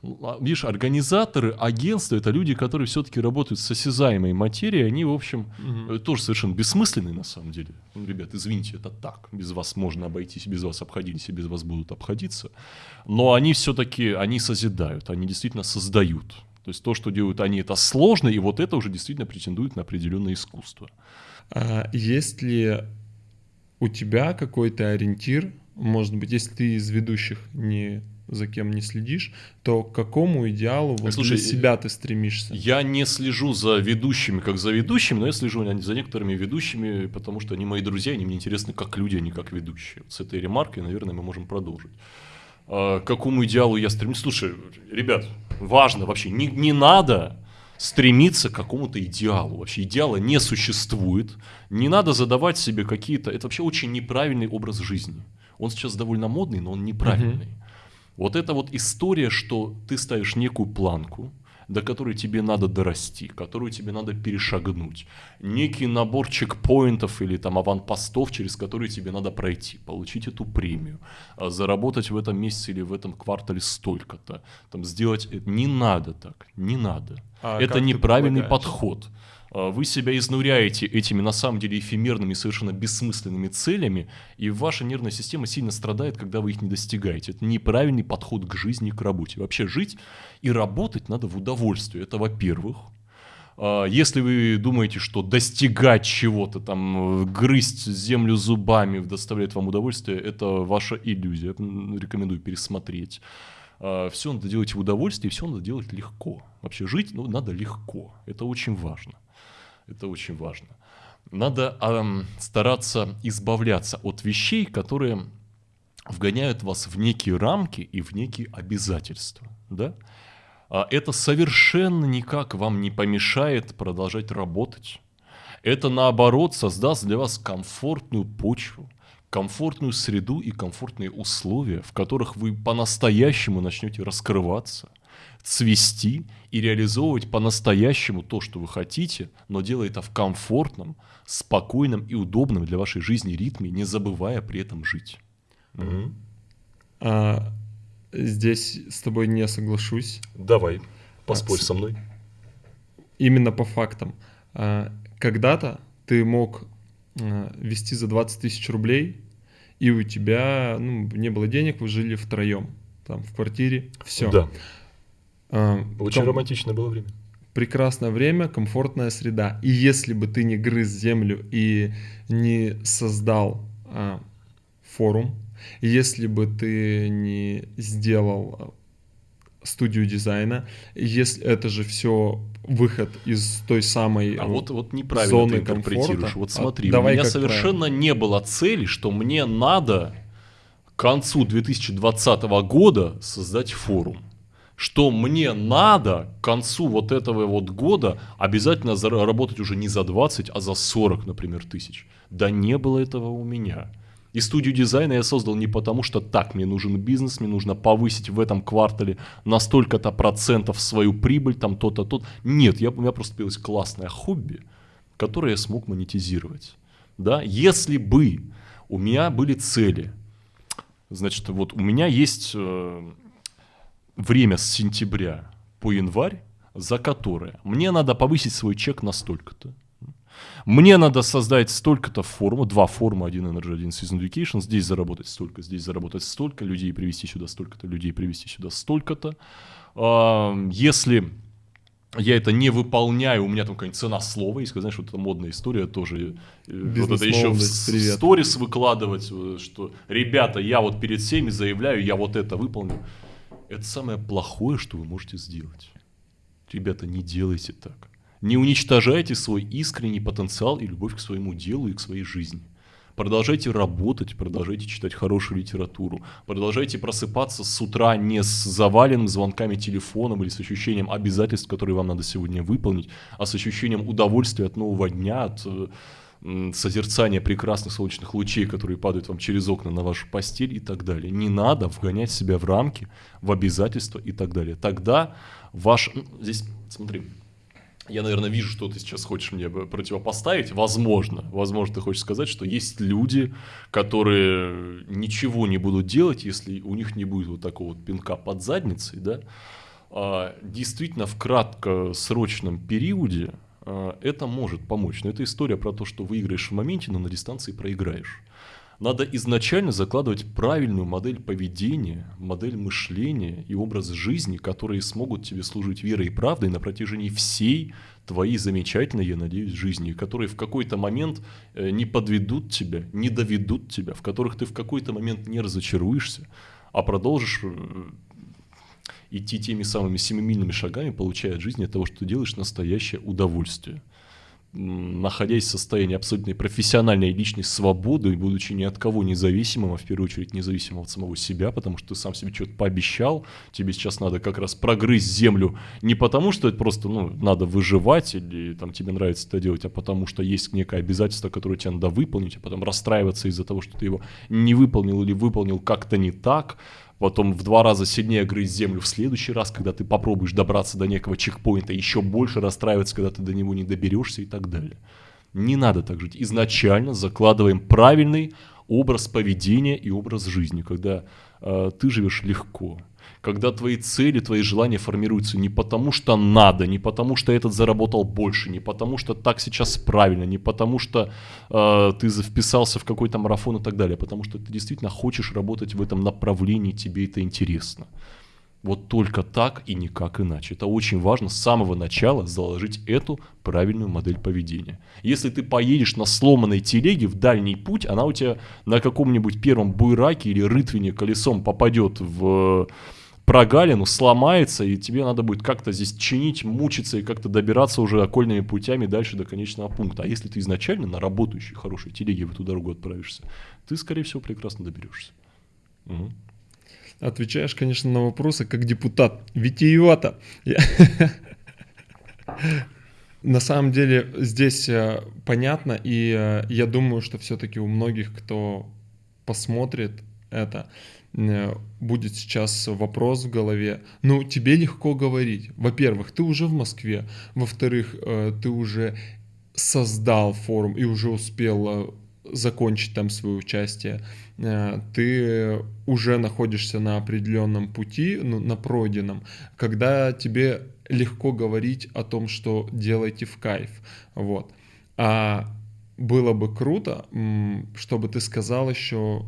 видишь, организаторы, агентства это люди, которые все-таки работают с осязаемой материей, они, в общем, угу. тоже совершенно бессмысленные на самом деле. Ну, ребят, извините, это так. Без вас можно обойтись, без вас обходились и без вас будут обходиться. Но они все-таки, они созидают, они действительно создают. То есть то, что делают они, это сложно, и вот это уже действительно претендует на определенное искусство. А есть ли у тебя какой-то ориентир, может быть, если ты из ведущих не за кем не следишь, то к какому идеалу вот Слушай, для себя ты стремишься? Я не слежу за ведущими как за ведущими, но я слежу за некоторыми ведущими, потому что они мои друзья, они мне интересны как люди, а не как ведущие. Вот с этой ремаркой, наверное, мы можем продолжить. А, к какому идеалу я стремлюсь? Слушай, ребят, важно вообще, не, не надо стремиться к какому-то идеалу. Вообще идеала не существует. Не надо задавать себе какие-то... Это вообще очень неправильный образ жизни. Он сейчас довольно модный, но он неправильный. Uh-huh. Вот это вот история, что ты ставишь некую планку, до которой тебе надо дорасти, которую тебе надо перешагнуть. Некий набор чекпоинтов или там аванпостов, через которые тебе надо пройти, получить эту премию, а заработать в этом месяце или в этом квартале столько-то. Там сделать это не надо так, не надо. А это неправильный подход. А, вы себя изнуряете этими на самом деле эфемерными, совершенно бессмысленными целями, и ваша нервная система сильно страдает, когда вы их не достигаете. Это неправильный подход к жизни, к работе. Вообще жить и работать надо в удовольствие. Это во-первых. А, если вы думаете, что достигать чего-то, там, грызть землю зубами доставляет вам удовольствие, это ваша иллюзия. Рекомендую пересмотреть. А, все надо делать в удовольствие, все надо делать легко. Вообще жить ну, надо легко. Это очень важно. Это очень важно. Надо эм, стараться избавляться от вещей, которые вгоняют вас в некие рамки и в некие обязательства. Да? А это совершенно никак вам не помешает продолжать работать. Это наоборот создаст для вас комфортную почву, комфортную среду и комфортные условия, в которых вы по-настоящему начнете раскрываться – цвести и реализовывать по-настоящему то, что вы хотите, но делая это в комфортном, спокойном и удобном для вашей жизни ритме, не забывая при этом жить. Угу. А, здесь с тобой не соглашусь. Давай, поспорь а, со мной. Именно по фактам. А, когда-то ты мог а, вести за 20 тысяч рублей, и у тебя ну, не было денег, вы жили втроем там в квартире, все. Да. А, Очень ком... романтичное было время. Прекрасное время, комфортная среда. И если бы ты не грыз землю и не создал а, форум, если бы ты не сделал а, студию дизайна, если это же все выход из той самой а вот вот неправильно зоны ты интерпретируешь. Комфорта. Вот смотри, а, давай у меня совершенно правильно. не было цели, что мне надо к концу 2020 года создать форум что мне надо к концу вот этого вот года обязательно заработать уже не за 20, а за 40, например, тысяч. Да не было этого у меня. И студию дизайна я создал не потому, что так, мне нужен бизнес, мне нужно повысить в этом квартале на столько-то процентов свою прибыль, там то-то, то Нет, я, у меня просто появилось классное хобби, которое я смог монетизировать. Да? Если бы у меня были цели, значит, вот у меня есть э, время с сентября по январь, за которое мне надо повысить свой чек на столько-то. Мне надо создать столько-то форму, два форма, один Energy, один Season Education, здесь заработать столько, здесь заработать столько, людей привести сюда столько-то, людей привести сюда столько-то. Если я это не выполняю, у меня там какая-нибудь цена слова, есть, знаешь, вот эта модная история тоже, э, вот это еще в, сторис выкладывать, что, ребята, я вот перед всеми заявляю, я вот это выполню. Это самое плохое, что вы можете сделать. Ребята, не делайте так. Не уничтожайте свой искренний потенциал и любовь к своему делу и к своей жизни. Продолжайте работать, продолжайте читать хорошую литературу, продолжайте просыпаться с утра не с заваленным звонками телефоном или с ощущением обязательств, которые вам надо сегодня выполнить, а с ощущением удовольствия от нового дня, от созерцания прекрасных солнечных лучей, которые падают вам через окна на вашу постель и так далее. Не надо вгонять себя в рамки, в обязательства и так далее. Тогда ваш... Здесь, смотри, я, наверное, вижу, что ты сейчас хочешь мне противопоставить. Возможно, возможно, ты хочешь сказать, что есть люди, которые ничего не будут делать, если у них не будет вот такого вот пинка под задницей, да. А, действительно, в краткосрочном периоде это может помочь. Но это история про то, что выиграешь в моменте, но на дистанции проиграешь. Надо изначально закладывать правильную модель поведения, модель мышления и образ жизни, которые смогут тебе служить верой и правдой на протяжении всей твоей замечательной, я надеюсь, жизни, которые в какой-то момент э, не подведут тебя, не доведут тебя, в которых ты в какой-то момент не разочаруешься, а продолжишь э, идти теми самыми семимильными шагами, получая от жизни от того, что ты делаешь, настоящее удовольствие. Находясь в состоянии абсолютной профессиональной личной свободы, будучи ни от кого независимым, а в первую очередь независимым от самого себя, потому что ты сам себе что-то пообещал, тебе сейчас надо как раз прогрызть землю не потому, что это просто ну, надо выживать или там тебе нравится это делать, а потому что есть некое обязательство, которое тебе надо выполнить, а потом расстраиваться из-за того, что ты его не выполнил или выполнил как-то не так, потом в два раза сильнее грызть землю в следующий раз, когда ты попробуешь добраться до некого чекпоинта, еще больше расстраиваться, когда ты до него не доберешься и так далее. Не надо так жить. Изначально закладываем правильный образ поведения и образ жизни, когда э, ты живешь легко, когда твои цели, твои желания формируются не потому, что надо, не потому, что этот заработал больше, не потому, что так сейчас правильно, не потому, что э, ты вписался в какой-то марафон и так далее, а потому что ты действительно хочешь работать в этом направлении, тебе это интересно. Вот только так и никак иначе. Это очень важно с самого начала заложить эту правильную модель поведения. Если ты поедешь на сломанной телеге в дальний путь, она у тебя на каком-нибудь первом буйраке или рытвине колесом попадет в прогалину, сломается, и тебе надо будет как-то здесь чинить, мучиться и как-то добираться уже окольными путями дальше до конечного пункта. А если ты изначально на работающей хорошей телеге в эту дорогу отправишься, ты, скорее всего, прекрасно доберешься. Угу. Отвечаешь, конечно, на вопросы как депутат. Витиевато. На самом деле здесь э, понятно, и э, я думаю, что все-таки у многих, кто посмотрит это, будет сейчас вопрос в голове. Ну, тебе легко говорить. Во-первых, ты уже в Москве. Во-вторых, э, ты уже создал форум и уже успел э, закончить там свое участие. Ты уже находишься на определенном пути, ну, на пройденном, когда тебе легко говорить о том, что делайте в кайф. Вот. А было бы круто, чтобы ты сказал еще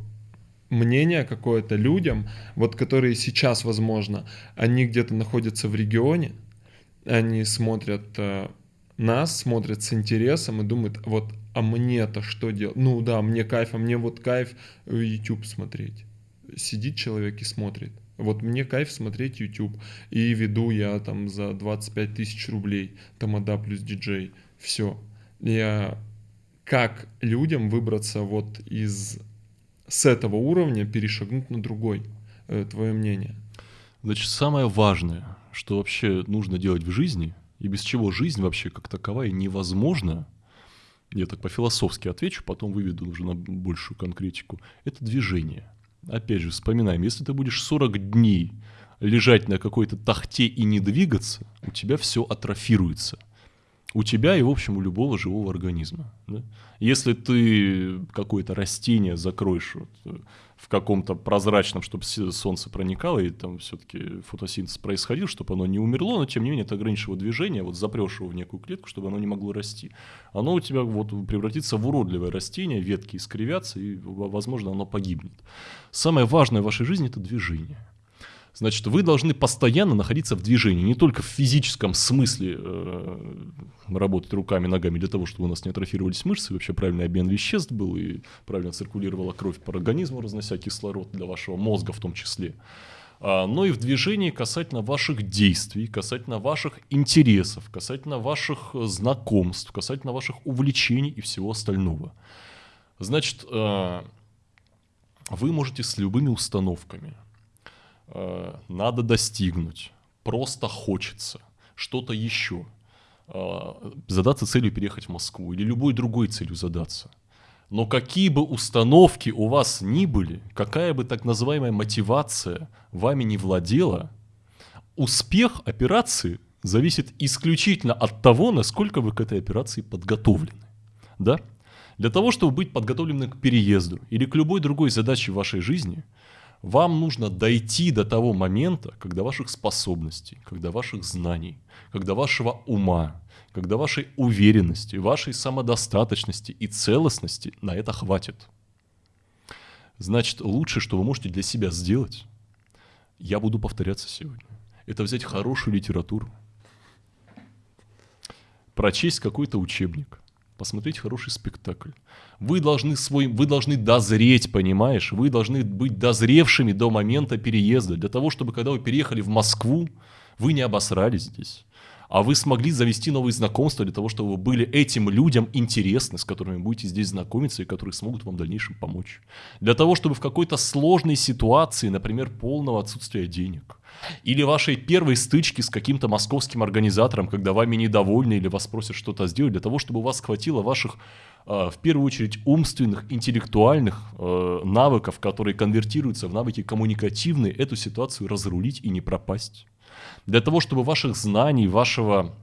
мнение какое-то людям, вот которые сейчас, возможно, они где-то находятся в регионе, они смотрят э, нас, смотрят с интересом и думают, вот, а мне-то что делать? Ну да, мне кайф, а мне вот кайф э, YouTube смотреть. Сидит человек и смотрит. Вот мне кайф смотреть YouTube. И веду я там за 25 тысяч рублей. Тамада плюс диджей. Все. Я как людям выбраться вот из с этого уровня перешагнуть на другой? Э, твое мнение? Значит, самое важное, что вообще нужно делать в жизни, и без чего жизнь вообще как таковая невозможна, я так по-философски отвечу, потом выведу уже на большую конкретику, это движение. Опять же, вспоминаем, если ты будешь 40 дней лежать на какой-то тахте и не двигаться, у тебя все атрофируется. У тебя и, в общем, у любого живого организма. Да? Если ты какое-то растение закроешь вот, э, в каком-то прозрачном, чтобы солнце проникало, и там все-таки фотосинтез происходил, чтобы оно не умерло, но тем не менее ты ограничишь его движение, вот запрешь его в некую клетку, чтобы оно не могло расти. Оно у тебя вот превратится в уродливое растение, ветки искривятся, и, возможно, оно погибнет. Самое важное в вашей жизни – это движение. Значит, вы должны постоянно находиться в движении, не только в физическом смысле э, работать руками, ногами для того, чтобы у нас не атрофировались мышцы, вообще правильный обмен веществ был и правильно циркулировала кровь по организму, разнося кислород для вашего мозга в том числе. А, но и в движении касательно ваших действий, касательно ваших интересов, касательно ваших знакомств, касательно ваших увлечений и всего остального. Значит, э, вы можете с любыми установками – Э, надо достигнуть, просто хочется, что-то еще. Э, задаться целью переехать в Москву или любой другой целью задаться. Но какие бы установки у вас ни были, какая бы так называемая мотивация вами не владела, успех операции зависит исключительно от того, насколько вы к этой операции подготовлены. Да? Для того, чтобы быть подготовленным к переезду или к любой другой задаче в вашей жизни – вам нужно дойти до того момента, когда ваших способностей, когда ваших знаний, когда вашего ума, когда вашей уверенности, вашей самодостаточности и целостности на это хватит. Значит, лучшее, что вы можете для себя сделать, я буду повторяться сегодня, это взять хорошую литературу, прочесть какой-то учебник, посмотреть хороший спектакль. Вы должны, свой, вы должны дозреть, понимаешь? Вы должны быть дозревшими до момента переезда, для того, чтобы когда вы переехали в Москву, вы не обосрались здесь а вы смогли завести новые знакомства для того, чтобы вы были этим людям интересны, с которыми будете здесь знакомиться и которые смогут вам в дальнейшем помочь. Для того, чтобы в какой-то сложной ситуации, например, полного отсутствия денег, или вашей первой стычки с каким-то московским организатором, когда вами недовольны или вас просят что-то сделать, для того, чтобы у вас хватило ваших, э, в первую очередь, умственных, интеллектуальных э, навыков, которые конвертируются в навыки коммуникативные, эту ситуацию разрулить и не пропасть для того, чтобы ваших знаний, вашего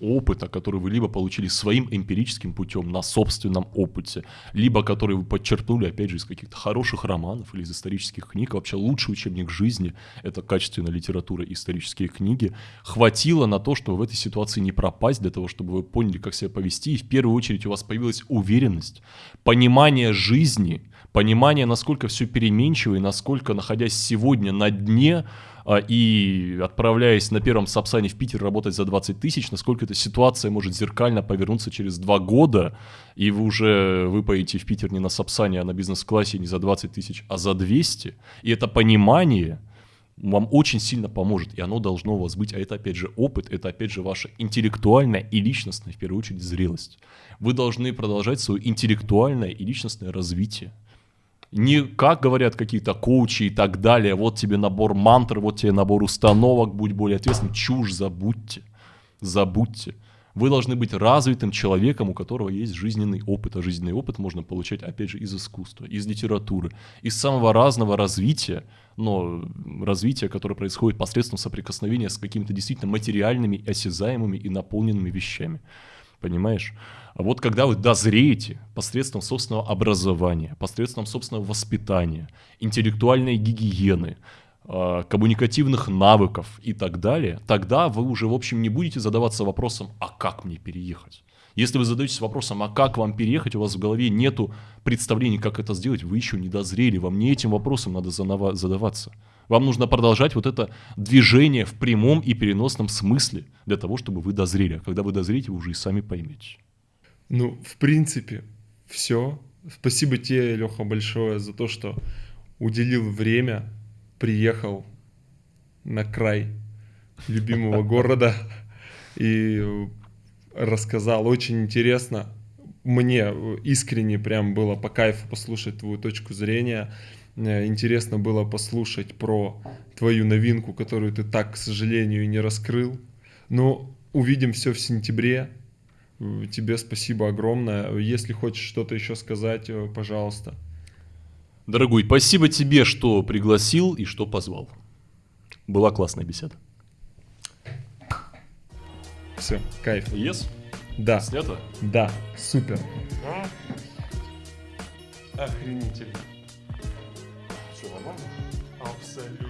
опыта, который вы либо получили своим эмпирическим путем на собственном опыте, либо который вы подчеркнули, опять же, из каких-то хороших романов или из исторических книг. Вообще лучший учебник жизни — это качественная литература и исторические книги. Хватило на то, чтобы в этой ситуации не пропасть, для того, чтобы вы поняли, как себя повести. И в первую очередь у вас появилась уверенность, понимание жизни, понимание, насколько все переменчиво и насколько, находясь сегодня на дне, и отправляясь на первом Сапсане в Питер работать за 20 тысяч, насколько эта ситуация может зеркально повернуться через два года, и вы уже выпоете в Питер не на Сапсане, а на бизнес-классе не за 20 тысяч, а за 200. И это понимание вам очень сильно поможет, и оно должно у вас быть. А это, опять же, опыт, это, опять же, ваша интеллектуальная и личностная, в первую очередь, зрелость. Вы должны продолжать свое интеллектуальное и личностное развитие не как говорят какие-то коучи и так далее, вот тебе набор мантр, вот тебе набор установок, будь более ответственным. Чушь, забудьте, забудьте. Вы должны быть развитым человеком, у которого есть жизненный опыт. А жизненный опыт можно получать, опять же, из искусства, из литературы, из самого разного развития, но развития, которое происходит посредством соприкосновения с какими-то действительно материальными, осязаемыми и наполненными вещами. Понимаешь? А вот когда вы дозреете посредством собственного образования, посредством собственного воспитания, интеллектуальной гигиены, а, коммуникативных навыков и так далее, тогда вы уже, в общем, не будете задаваться вопросом, а как мне переехать? Если вы задаетесь вопросом, а как вам переехать, у вас в голове нету представления, как это сделать, вы еще не дозрели, вам не этим вопросом надо задаваться. Вам нужно продолжать вот это движение в прямом и переносном смысле для того, чтобы вы дозрели. А когда вы дозреете, вы уже и сами поймете. Ну, в принципе, все. Спасибо тебе, Леха, большое за то, что уделил время, приехал на край любимого города и рассказал. Очень интересно. Мне искренне прям было по кайфу послушать твою точку зрения. Э, интересно было послушать про твою новинку, которую ты так, к сожалению, не раскрыл. Но увидим все в сентябре. Э, Тебе спасибо огромное. Если хочешь что-то еще сказать, э, пожалуйста. Дорогой, спасибо тебе, что пригласил и что позвал. Была классная беседа. Все, кайф. Yes? Да, Снято? да, супер. Охренительно. Все нормально? Абсолютно.